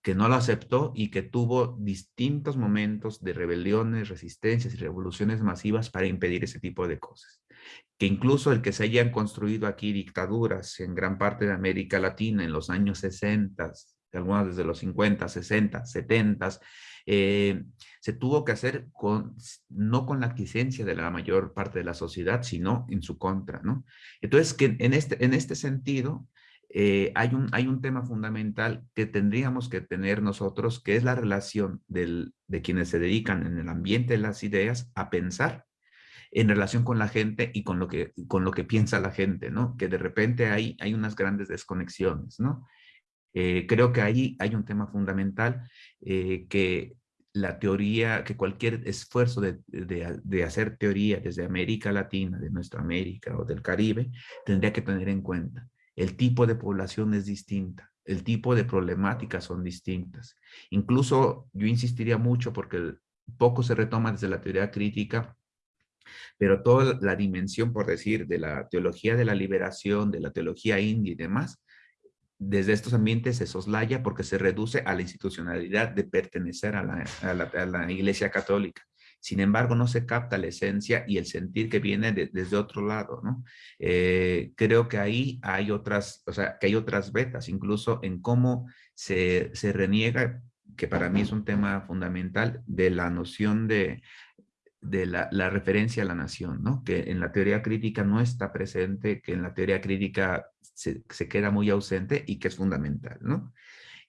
Que no lo aceptó y que tuvo distintos momentos de rebeliones, resistencias y revoluciones masivas para impedir ese tipo de cosas. Que incluso el que se hayan construido aquí dictaduras en gran parte de América Latina en los años 60, algunas desde los 50, 60, 70, eh, se tuvo que hacer con, no con la aquiescencia de la mayor parte de la sociedad, sino en su contra, ¿no? Entonces, que en este, en este sentido, eh, hay, un, hay un tema fundamental que tendríamos que tener nosotros, que es la relación del, de quienes se dedican en el ambiente de las ideas a pensar en relación con la gente y con lo que, con lo que piensa la gente, ¿no? Que de repente hay, hay unas grandes desconexiones, ¿no? Eh, creo que ahí hay un tema fundamental eh, que la teoría, que cualquier esfuerzo de, de, hacer teoría desde América Latina, de nuestra América o del Caribe, tendría que tener en cuenta. El tipo de población es distinta, el tipo de problemáticas son distintas. Incluso yo insistiría mucho porque poco se retoma desde la teoría crítica, pero toda la dimensión, por decir, de la teología de la liberación, de la teología india y demás, desde estos ambientes se soslaya porque se reduce a la institucionalidad de pertenecer a la, Iglesia Católica. Sin embargo, no se capta la esencia y el sentir que viene desde otro lado, ¿no? Eh, creo que ahí hay otras, o sea, que hay otras vetas, incluso en cómo se, se reniega, que para mí es un tema fundamental, de la noción de, de la, referencia a la nación, ¿no? Que en la teoría crítica no está presente, que en la teoría crítica se, queda muy ausente y que es fundamental, ¿no?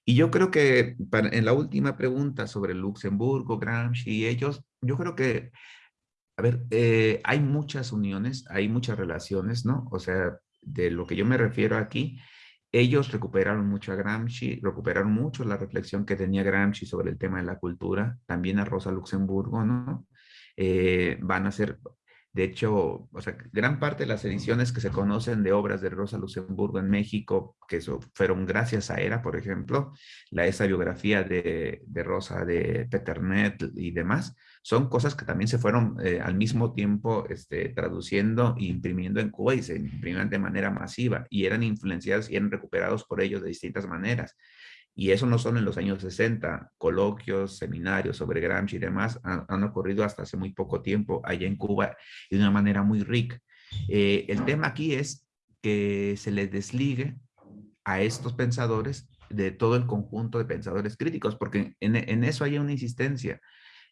Y yo creo que en la última pregunta sobre Luxemburgo, Gramsci y ellos, yo creo que, a ver, eh, hay muchas uniones, hay muchas relaciones, ¿no? O sea, de lo que yo me refiero aquí, ellos recuperaron mucho a Gramsci, recuperaron mucho la reflexión que tenía Gramsci sobre el tema de la cultura, también a Rosa Luxemburgo, ¿no? Eh, van a ser de hecho, o sea, gran parte de las ediciones que se conocen de obras de Rosa Luxemburgo en México, que fueron gracias a ERA, por ejemplo, la esa biografía de, Rosa de Peternet y demás, son cosas que también se fueron eh, al mismo tiempo este, traduciendo e imprimiendo en Cuba y se imprimían de manera masiva y eran influenciados y eran recuperados por ellos de distintas maneras. Y eso no solo en los años 60, coloquios, seminarios sobre Gramsci y demás han, ocurrido hasta hace muy poco tiempo allá en Cuba de una manera muy rica. Eh, el tema aquí es que se les desligue a estos pensadores de todo el conjunto de pensadores críticos, porque en, eso hay una insistencia.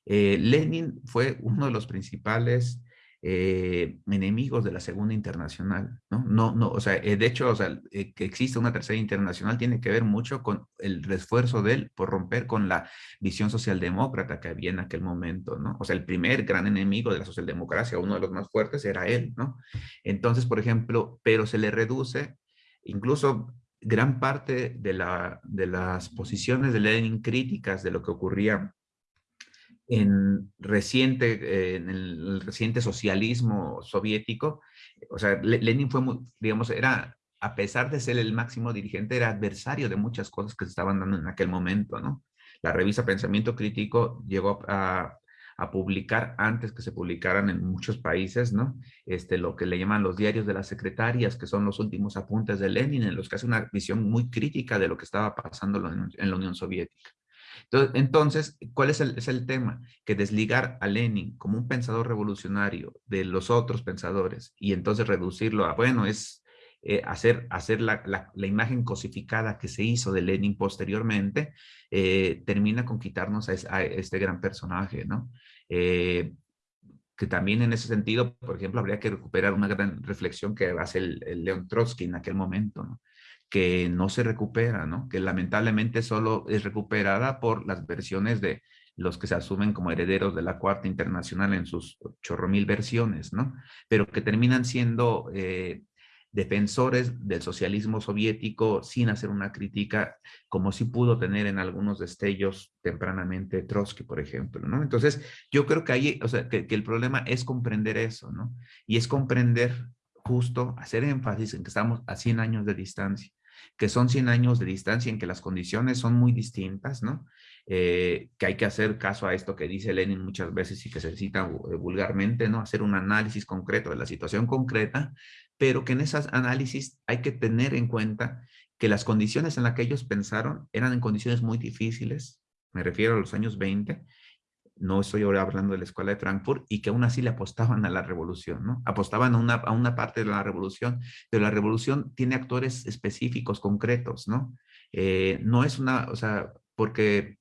Eh, Lenin fue uno de los principales eh, enemigos de la Segunda Internacional, ¿no? No, no, o sea, eh, de hecho, o sea, eh, que existe una Tercera Internacional tiene que ver mucho con el esfuerzo de él por romper con la visión socialdemócrata que había en aquel momento, ¿no? O sea, el primer gran enemigo de la socialdemocracia, uno de los más fuertes, era él, ¿no? Entonces, por ejemplo, pero se le reduce, incluso gran parte de, la, de las posiciones de Lenin críticas de lo que ocurría en, reciente, eh, en el reciente socialismo soviético, o sea, Lenin fue, muy, digamos, era, a pesar de ser el máximo dirigente, era adversario de muchas cosas que se estaban dando en aquel momento, ¿no? La revista Pensamiento Crítico llegó a, a publicar antes que se publicaran en muchos países, ¿no? Este, lo que le llaman los diarios de las secretarias, que son los últimos apuntes de Lenin, en los que hace una visión muy crítica de lo que estaba pasando en la Unión Soviética. Entonces, ¿cuál es el, tema? Que desligar a Lenin como un pensador revolucionario de los otros pensadores y entonces reducirlo a, bueno, es eh, hacer, hacer la, imagen cosificada que se hizo de Lenin posteriormente, eh, termina con quitarnos a, este gran personaje, ¿no? Eh, que también en ese sentido, por ejemplo, habría que recuperar una gran reflexión que hace el, el León Trotsky en aquel momento, ¿no? Que no se recupera, ¿no? Que lamentablemente solo es recuperada por las versiones de los que se asumen como herederos de la Cuarta Internacional en sus chorro mil versiones, ¿no? Pero que terminan siendo eh, defensores del socialismo soviético sin hacer una crítica como si pudo tener en algunos destellos tempranamente Trotsky, por ejemplo, ¿no? Entonces, yo creo que ahí, o sea, que, el problema es comprender eso, ¿no? Y es comprender justo, hacer énfasis en que estamos a 100 años de distancia que son 100 años de distancia en que las condiciones son muy distintas, ¿no? Eh, que hay que hacer caso a esto que dice Lenin muchas veces y que se cita eh, vulgarmente, ¿no? Hacer un análisis concreto de la situación concreta, pero que en esas análisis hay que tener en cuenta que las condiciones en las que ellos pensaron eran en condiciones muy difíciles, me refiero a los años 20, no estoy ahora hablando de la escuela de Frankfurt, y que aún así le apostaban a la revolución, ¿no? Apostaban a una, a una parte de la revolución, pero la revolución tiene actores específicos, concretos, ¿no? Eh, no es una, o sea, porque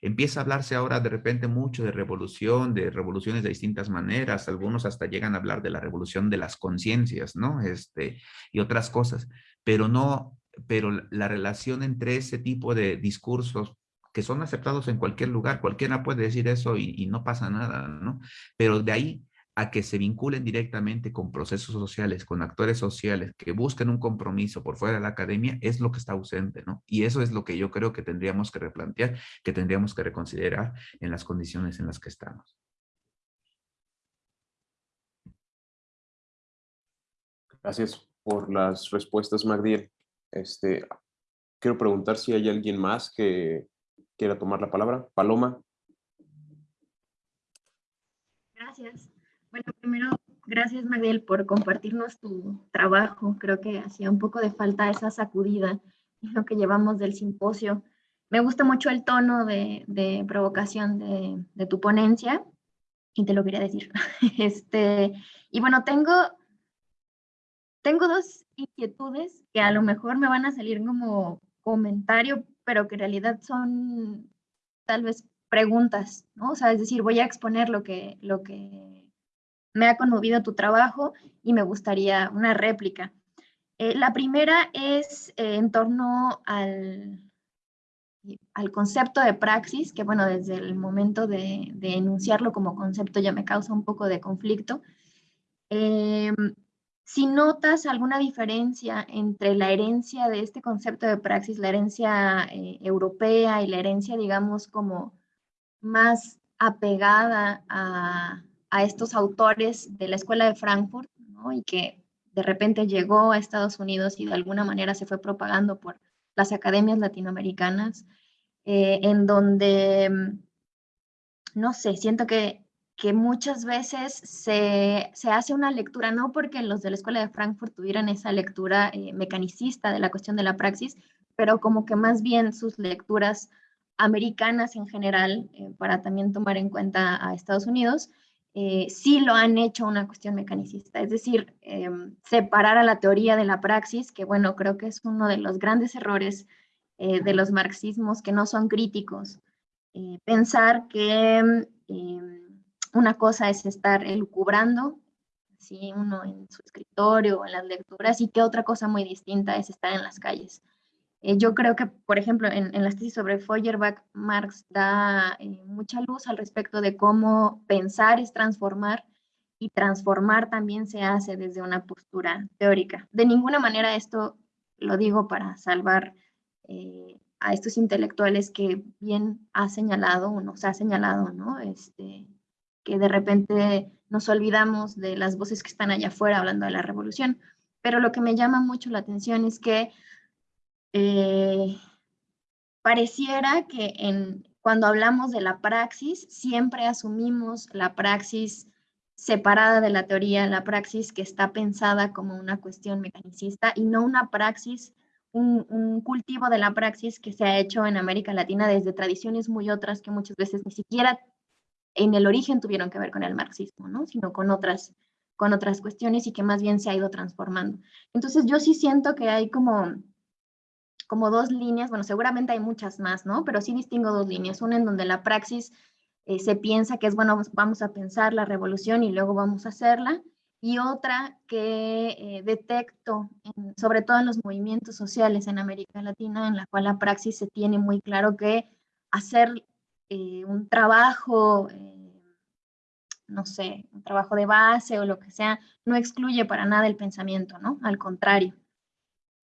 empieza a hablarse ahora de repente mucho de revolución, de revoluciones de distintas maneras, algunos hasta llegan a hablar de la revolución de las conciencias, ¿no? Este, y otras cosas, pero no, pero la relación entre ese tipo de discursos que son aceptados en cualquier lugar, cualquiera puede decir eso y, no pasa nada, ¿no? Pero de ahí a que se vinculen directamente con procesos sociales, con actores sociales que busquen un compromiso por fuera de la academia, es lo que está ausente, ¿no? Y eso es lo que yo creo que tendríamos que replantear, que tendríamos que reconsiderar en las condiciones en las que estamos. Gracias por las respuestas, Magdiel. Este, quiero preguntar si hay alguien más que quiera tomar la palabra. Paloma. Gracias. Bueno, primero, gracias Magdiel por compartirnos tu trabajo. Creo que hacía un poco de falta esa sacudida en lo que llevamos del simposio. Me gusta mucho el tono de, provocación de, de, tu ponencia y te lo quería decir. Este, y bueno, tengo, tengo dos inquietudes que a lo mejor me van a salir como comentario pero que en realidad son tal vez preguntas, ¿no? O sea, es decir, voy a exponer lo que, lo que me ha conmovido tu trabajo y me gustaría una réplica. Eh, la primera es eh, en torno al, al concepto de praxis, que bueno, desde el momento de, de, enunciarlo como concepto ya me causa un poco de conflicto. Eh, si notas alguna diferencia entre la herencia de este concepto de praxis, la herencia eh, europea y la herencia, digamos, como más apegada a, estos autores de la Escuela de Frankfurt, ¿no? y que de repente llegó a Estados Unidos y de alguna manera se fue propagando por las academias latinoamericanas, eh, en donde, mm, no sé, siento que que muchas veces se, hace una lectura, no porque los de la Escuela de Frankfurt tuvieran esa lectura eh, mecanicista de la cuestión de la praxis, pero como que más bien sus lecturas americanas en general, eh, para también tomar en cuenta a Estados Unidos, eh, sí lo han hecho una cuestión mecanicista, es decir, em, separar a la teoría de la praxis, que bueno, creo que es uno de los grandes errores de los marxismos que no son críticos. pensar que em, una cosa es estar elucubrando, ¿sí? uno en su escritorio o en las lecturas, y que otra cosa muy distinta es estar en las calles. Eh, yo creo que, por ejemplo, en, en las tesis sobre Feuerbach, Marx da eh, mucha luz al respecto de cómo pensar es transformar y transformar también se hace desde una postura teórica. De ninguna manera esto lo digo para salvar eh, a estos intelectuales que bien ha señalado o nos ha señalado, ¿no? Este, que de repente nos olvidamos de las voces que están allá afuera hablando de la revolución. Pero lo que me llama mucho la atención es que eh, pareciera que en, cuando hablamos de la praxis, siempre asumimos la praxis separada de la teoría, la praxis que está pensada como una cuestión mecanicista y no una praxis, un, un, cultivo de la praxis que se ha hecho en América Latina desde tradiciones muy otras que muchas veces ni siquiera en el origen tuvieron que ver con el marxismo, ¿no? Sino con otras, con otras cuestiones y que más bien se ha ido transformando. Entonces yo sí siento que hay como, como dos líneas, bueno, seguramente hay muchas más, ¿no? Pero sí distingo dos líneas. Una en donde la praxis eh, se piensa que es, bueno, vamos a pensar la revolución y luego vamos a hacerla. Y otra que eh, detecto, sobre todo en los movimientos sociales en América Latina, en la cual la praxis se tiene muy claro que hacer eh, un trabajo, eh, no sé, un trabajo de base o lo que sea, no excluye para nada el pensamiento, ¿no? Al contrario.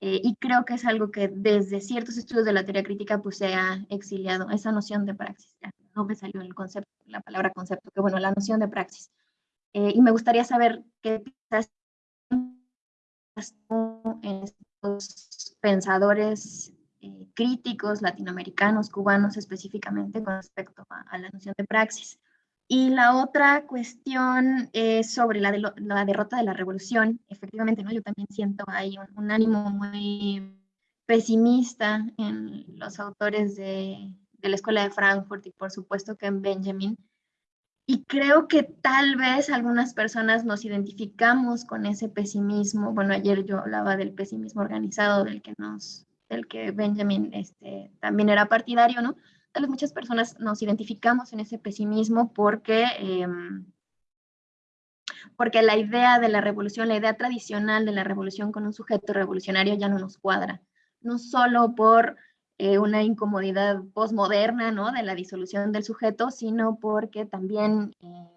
Eh, y creo que es algo que desde ciertos estudios de la teoría crítica pues se ha exiliado, esa noción de praxis. no me salió el concepto, la palabra concepto, que bueno, la noción de praxis. y me gustaría saber qué piensas en pensadores eh, críticos latinoamericanos, cubanos específicamente con respecto a, la noción de praxis. Y la otra cuestión es sobre la, la, derrota de la revolución. Efectivamente, ¿no? yo también siento ahí un, ánimo muy pesimista en los autores de, de, la Escuela de Frankfurt y por supuesto que en Benjamin. Y creo que tal vez algunas personas nos identificamos con ese pesimismo. Bueno, ayer yo hablaba del pesimismo organizado del que nos del que Benjamin este, también era partidario, ¿no? Tal vez muchas personas nos identificamos en ese pesimismo porque, em, porque la idea de la revolución, la idea tradicional de la revolución con un sujeto revolucionario ya no nos cuadra. No solo por eh, una incomodidad postmoderna, ¿no? De la disolución del sujeto, sino porque también em,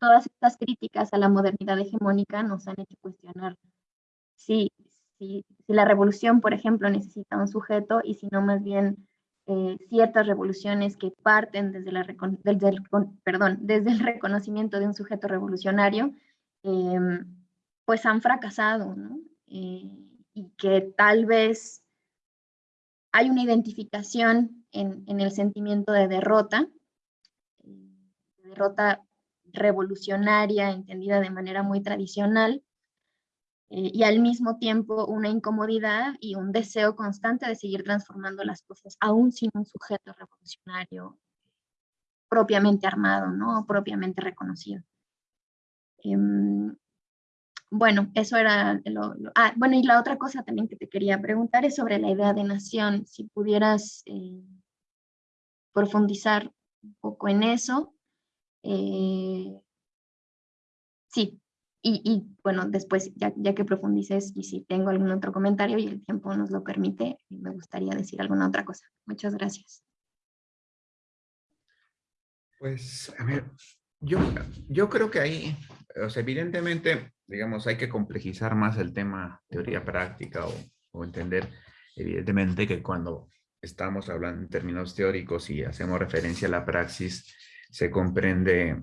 todas estas críticas a la modernidad hegemónica nos han hecho cuestionar si, si, la revolución, por ejemplo, necesita un sujeto y si no más bien eh, ciertas revoluciones que parten desde, el, perdón, desde el reconocimiento de un sujeto revolucionario, em, pues han fracasado. Eh, y que tal vez hay una identificación en, en el sentimiento de derrota, derrota revolucionaria entendida de manera muy tradicional, eh, y al mismo tiempo una incomodidad y un deseo constante de seguir transformando las cosas, aún sin un sujeto revolucionario propiamente armado, ¿no? propiamente reconocido. Em, bueno, eso era lo, Ah, bueno, y la otra cosa también que te quería preguntar es sobre la idea de nación, si pudieras eh, profundizar un poco en eso. Eh, sí, y, bueno, después, ya, ya, que profundices y si tengo algún otro comentario y el tiempo nos lo permite, me gustaría decir alguna otra cosa. Muchas gracias. Pues, a ver, yo, yo creo que ahí, o sea, evidentemente, digamos, hay que complejizar más el tema teoría práctica o, o entender, evidentemente, que cuando estamos hablando en términos teóricos y hacemos referencia a la praxis, se comprende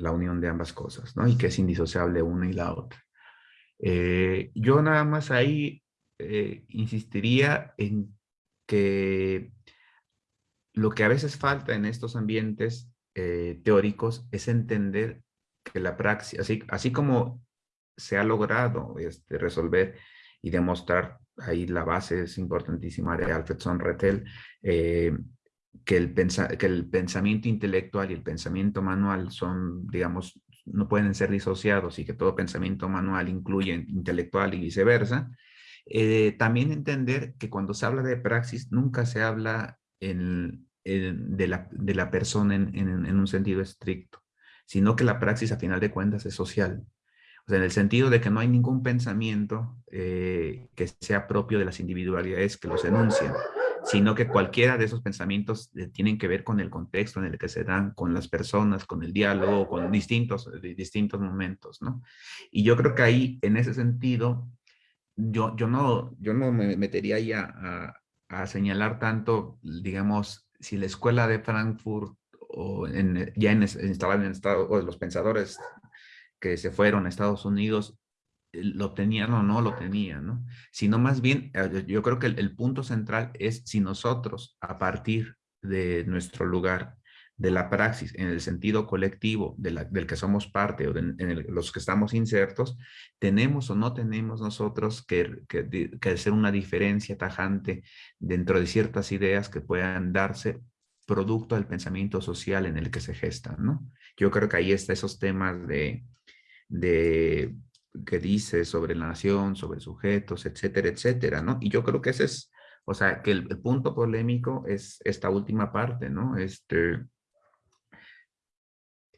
la unión de ambas cosas, ¿no? Y que es indisociable una y la otra. Eh, yo nada más ahí eh, insistiría en que lo que a veces falta en estos ambientes eh, teóricos es entender que la praxis, así, como se ha logrado este, resolver y demostrar, ahí la base es importantísima de Alfredson Rettel, que el, que el pensamiento intelectual y el pensamiento manual son, digamos, no pueden ser disociados y que todo pensamiento manual incluye intelectual y viceversa, eh, también entender que cuando se habla de praxis nunca se habla en, de, la, de, la, persona en, en, un sentido estricto, sino que la praxis a final de cuentas es social. O sea, en el sentido de que no hay ningún pensamiento eh, que sea propio de las individualidades que los enuncian sino que cualquiera de esos pensamientos eh, tienen que ver con el contexto en el que se dan, con las personas, con el diálogo, con distintos, distintos momentos, ¿no? Y yo creo que ahí, en ese sentido, yo, yo, no, yo no me metería ahí a, a, señalar tanto, digamos, si la escuela de Frankfurt o en, ya en, instalada en Estados, o los pensadores que se fueron a Estados Unidos eh, lo tenían o no lo tenían, ¿no? Sino más bien, eh, yo creo que el, punto central es si nosotros, a partir de nuestro lugar, de la praxis, en el sentido colectivo del que somos parte o en los que estamos insertos, tenemos o no tenemos nosotros que, que, que hacer una diferencia tajante dentro de ciertas ideas que puedan darse producto del pensamiento social en el que se gestan, ¿no? Yo creo que ahí está esos temas de, de que dice sobre la nación, sobre sujetos, etcétera, etcétera, ¿no? Y yo creo que ese es, o sea, que el, punto polémico es esta última parte, ¿no? Este,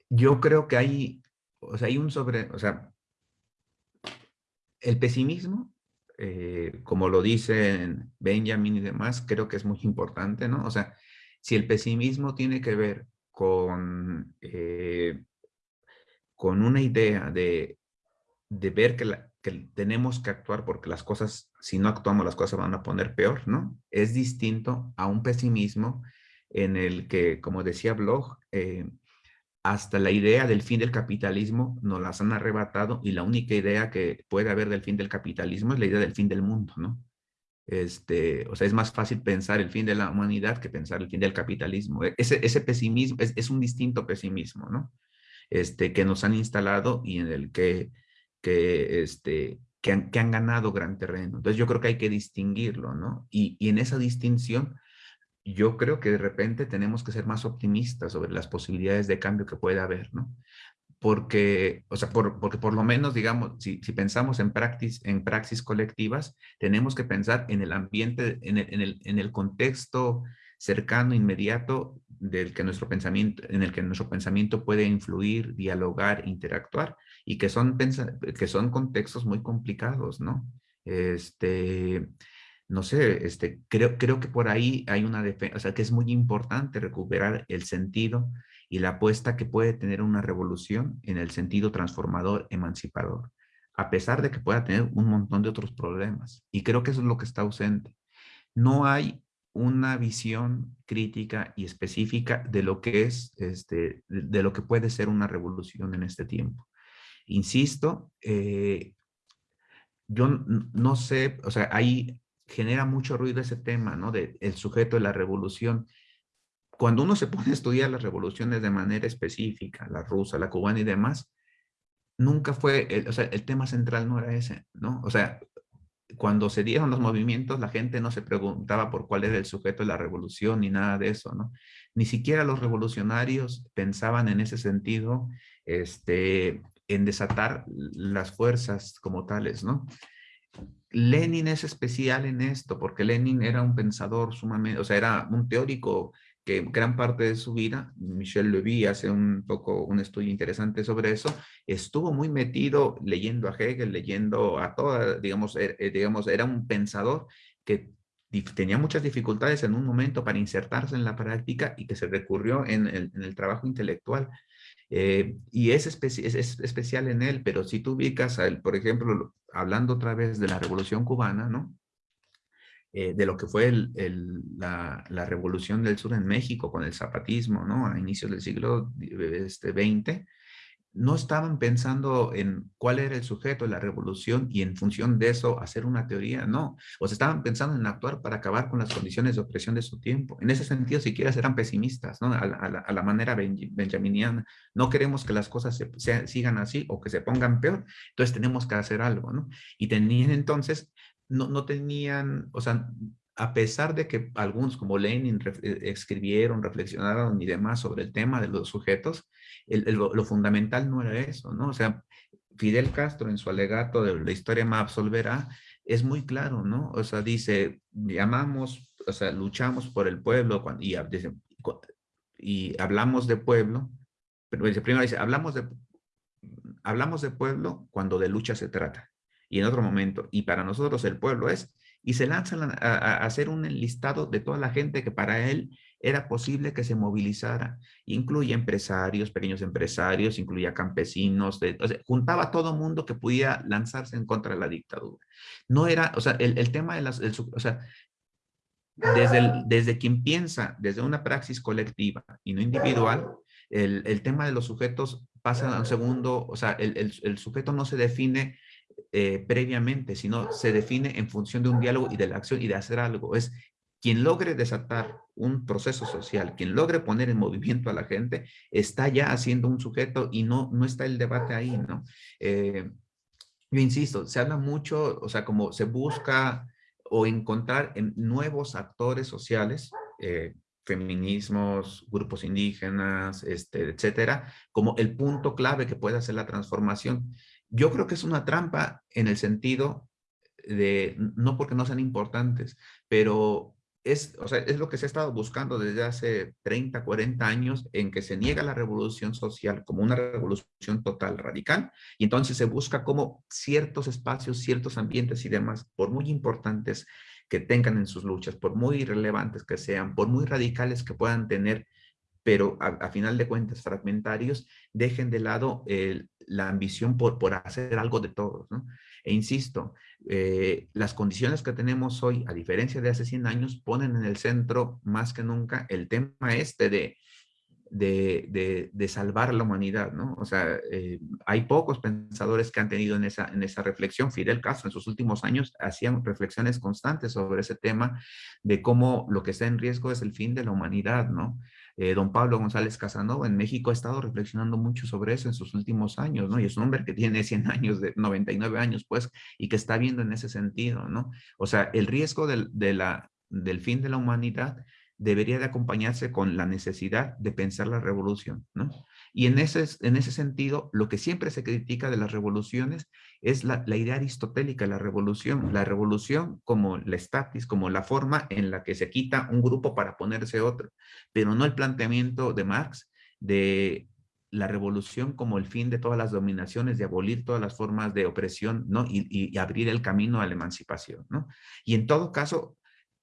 yo creo que hay, o sea, hay un sobre, o sea, el pesimismo, eh, como lo dicen Benjamin y demás, creo que es muy importante, ¿no? O sea, si el pesimismo tiene que ver con, eh, con una idea de de ver que, tenemos que actuar porque las cosas, si no actuamos, las cosas van a poner peor, ¿no? Es distinto a un pesimismo en el que, como decía Bloch, eh, hasta la idea del fin del capitalismo nos las han arrebatado y la única idea que puede haber del fin del capitalismo es la idea del fin del mundo, ¿no? Este, o sea, es más fácil pensar el fin de la humanidad que pensar el fin del capitalismo. E, ese, ese pesimismo es, es, un distinto pesimismo, ¿no? Este, que nos han instalado y en el que, que, este, que, han, que han ganado gran terreno. Entonces yo creo que hay que distinguirlo, ¿no? Y, y en esa distinción yo creo que de repente tenemos que ser más optimistas sobre las posibilidades de cambio que puede haber, ¿no? Porque, o sea, por, porque por lo menos, digamos, si, si pensamos en, praxis, en praxis colectivas, tenemos que pensar en el ambiente, en el, en el, en el contexto cercano, inmediato, del que nuestro pensamiento, en el que nuestro pensamiento puede influir, dialogar, interactuar, y que son, que son contextos muy complicados, ¿no? Este, no sé, este, creo, creo que por ahí hay una defensa, o sea, que es muy importante recuperar el sentido y la apuesta que puede tener una revolución en el sentido transformador, emancipador, a pesar de que pueda tener un montón de otros problemas. Y creo que eso es lo que está ausente. No hay una visión crítica y específica de lo que es, este, de lo que puede ser una revolución en este tiempo. Insisto, eh, yo no sé, o sea, hay genera mucho ruido ese tema, ¿no? De el sujeto de la revolución. Cuando uno se pone a estudiar las revoluciones de manera específica, la rusa, la cubana y demás, nunca fue, el, o sea, el tema central no era ese, ¿no? O sea, cuando se dieron los movimientos, la gente no se preguntaba por cuál era el sujeto de la revolución ni nada de eso, ¿no? Ni siquiera los revolucionarios pensaban en ese sentido, este, en desatar las fuerzas como tales, ¿no? Lenin es especial en esto, porque Lenin era un pensador sumamente, o sea, era un teórico que gran parte de su vida, Michel Levy hace un poco un estudio interesante sobre eso, estuvo muy metido leyendo a Hegel, leyendo a toda, digamos, er, eh, digamos era un pensador que tenía muchas dificultades en un momento para insertarse en la práctica y que se recurrió en el trabajo intelectual. Eh, y es, es, especial en él, pero si tú ubicas, a por ejemplo, hablando otra vez de la Revolución Cubana, ¿no? Eh, de lo que fue la, Revolución del Sur en México con el zapatismo, ¿no? A inicios del siglo este, XX, no estaban pensando en cuál era el sujeto de la revolución y en función de eso hacer una teoría, no. O se estaban pensando en actuar para acabar con las condiciones de opresión de su tiempo. En ese sentido, siquiera eran pesimistas, ¿no? A la, a la, manera benjaminiana. No queremos que las cosas se, sigan así o que se pongan peor, entonces tenemos que hacer algo, ¿no? Y tenían entonces, no, no tenían, o sea, a pesar de que algunos como Lenin eh, escribieron, reflexionaron y demás sobre el tema de los sujetos, lo, fundamental no era eso, ¿no? O sea, Fidel Castro en su alegato de la historia me absolverá, es muy claro, ¿no? O sea, dice, llamamos, o sea, luchamos por el pueblo y, y hablamos de pueblo, pero dice, primero dice, hablamos de, hablamos de pueblo cuando de lucha se trata. Y en otro momento, y para nosotros el pueblo es y se lanzan a, hacer un listado de toda la gente que para él era posible que se movilizara. Incluye empresarios, pequeños empresarios, incluía campesinos, juntaba a todo mundo que pudiera lanzarse en contra de la dictadura. No era, o sea, el, tema de las, o sea, desde, desde quien piensa, desde una praxis colectiva y no individual, el, el tema de los sujetos pasa a un segundo, o sea, el, el sujeto no se define eh, previamente, sino se define en función de un diálogo y de la acción y de hacer algo. Es quien logre desatar un proceso social, quien logre poner en movimiento a la gente, está ya haciendo un sujeto y no, no está el debate ahí, ¿no? Eh, yo insisto, se habla mucho, o sea, como se busca o encontrar en nuevos actores sociales, eh, feminismos, grupos indígenas, este, etcétera, como el punto clave que puede hacer la transformación. Yo creo que es una trampa en el sentido de, no porque no sean importantes, pero es, o sea, es lo que se ha estado buscando desde hace 30, 40 años en que se niega la revolución social como una revolución total, radical, y entonces se busca como ciertos espacios, ciertos ambientes y demás, por muy importantes que tengan en sus luchas, por muy relevantes que sean, por muy radicales que puedan tener, pero a, final de cuentas fragmentarios, dejen de lado la ambición por, por hacer algo de todos. ¿no? E insisto, eh, las condiciones que tenemos hoy, a diferencia de hace 100 años, ponen en el centro más que nunca el tema este de de, de, salvar la humanidad, ¿no? O sea, eh, hay pocos pensadores que han tenido en esa, en esa reflexión. Fidel Castro en sus últimos años hacían reflexiones constantes sobre ese tema de cómo lo que está en riesgo es el fin de la humanidad, ¿no? Eh, don Pablo González Casanova en México ha estado reflexionando mucho sobre eso en sus últimos años, ¿no? Y es un hombre que tiene 100 años, de 99 años, pues, y que está viendo en ese sentido, ¿no? O sea, el riesgo del, del fin de la humanidad debería de acompañarse con la necesidad de pensar la revolución, ¿no? Y en ese, en ese sentido, lo que siempre se critica de las revoluciones es la, idea aristotélica la revolución. La revolución como la estatis, como la forma en la que se quita un grupo para ponerse otro, pero no el planteamiento de Marx de la revolución como el fin de todas las dominaciones, de abolir todas las formas de opresión, ¿no? Y, y abrir el camino a la emancipación, ¿no? Y en todo caso,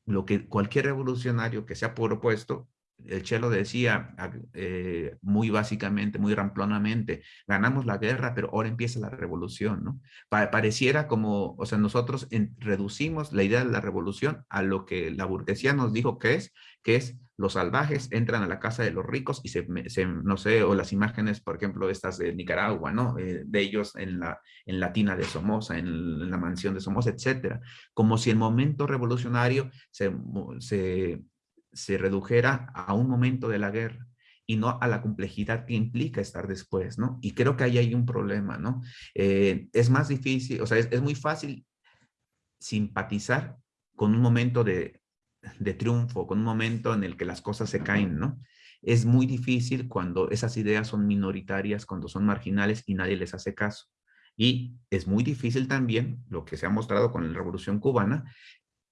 lo que cualquier revolucionario que se ha propuesto, el Chelo decía eh, muy básicamente, muy ramplonamente, ganamos la guerra, pero ahora empieza la revolución, ¿no? pareciera como, o sea, nosotros reducimos la idea de la revolución a lo que la burguesía nos dijo que es, que es los salvajes entran a la casa de los ricos y se, no sé, o las imágenes, por ejemplo, estas de Nicaragua, ¿no? Eh, de ellos en la, en la tina de Somoza, en, la mansión de Somoza, etcétera. Como si el momento revolucionario se, se, se redujera a un momento de la guerra y no a la complejidad que implica estar después, ¿no? Y creo que ahí hay un problema, ¿no? Eh, es más difícil, o sea, es, es muy fácil simpatizar con un momento de, de triunfo, con un momento en el que las cosas se caen, ¿no? Es muy difícil cuando esas ideas son minoritarias, cuando son marginales y nadie les hace caso. Y es muy difícil también, lo que se ha mostrado con la Revolución Cubana,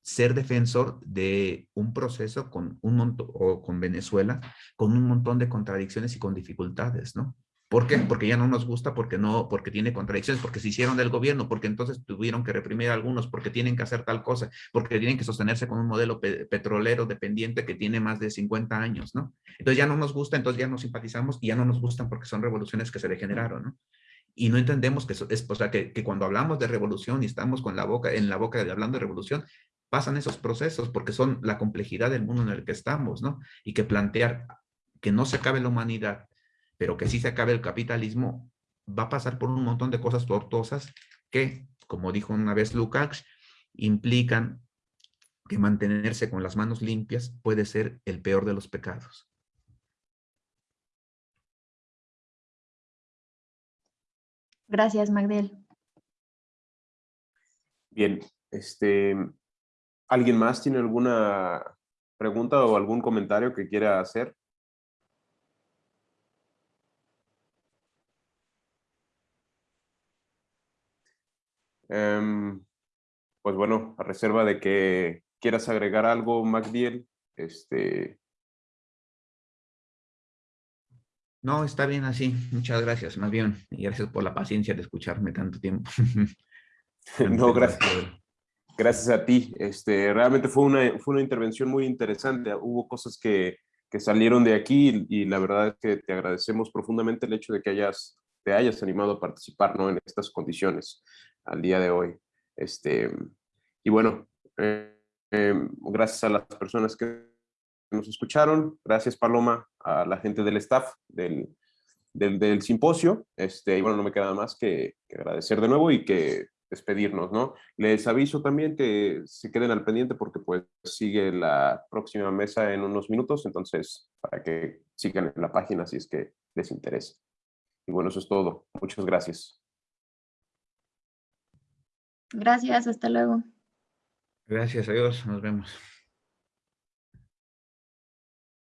ser defensor de un proceso con un montón, o con Venezuela, con un montón de contradicciones y con dificultades, ¿no? ¿Por qué? Porque ya no nos gusta, porque no, porque tiene contradicciones, porque se hicieron del gobierno, porque entonces tuvieron que reprimir a algunos, porque tienen que hacer tal cosa, porque tienen que sostenerse con un modelo petrolero dependiente que tiene más de 50 años, ¿no? Entonces ya no nos gusta, entonces ya no simpatizamos y ya no nos gustan porque son revoluciones que se degeneraron, ¿no? Y no entendemos que, es, o sea, que, que cuando hablamos de revolución y estamos con la boca, en la boca de hablando de revolución, pasan esos procesos porque son la complejidad del mundo en el que estamos, ¿no? Y que plantear que no se acabe la humanidad, pero que sí se acabe el capitalismo, va a pasar por un montón de cosas tortuosas que, como dijo una vez Lukács, implican que mantenerse con las manos limpias puede ser el peor de los pecados. Gracias, Magdel. Bien, este, ¿alguien más tiene alguna pregunta o algún comentario que quiera hacer? Em, pues bueno, a reserva de que quieras agregar algo, Magdiel, este... No, está bien así. Muchas gracias, más bien. Y gracias por la paciencia de escucharme tanto tiempo. no, gracias. Gracias a ti. Este, realmente fue una, fue una intervención muy interesante. Hubo cosas que, que salieron de aquí y, y, la verdad es que te agradecemos profundamente el hecho de que hayas, te hayas animado a participar ¿no? en estas condiciones al día de hoy. Este, y bueno, eh, em, gracias a las personas que nos escucharon, gracias Paloma, a la gente del staff del, del, simposio, este, y bueno, no me queda más que, agradecer de nuevo y que despedirnos, ¿no? Les aviso también que se queden al pendiente porque pues sigue la próxima mesa en unos minutos, entonces para que sigan en la página si es que les interesa. Y bueno, eso es todo. Muchas gracias. Gracias, hasta luego. Gracias, adiós, nos vemos.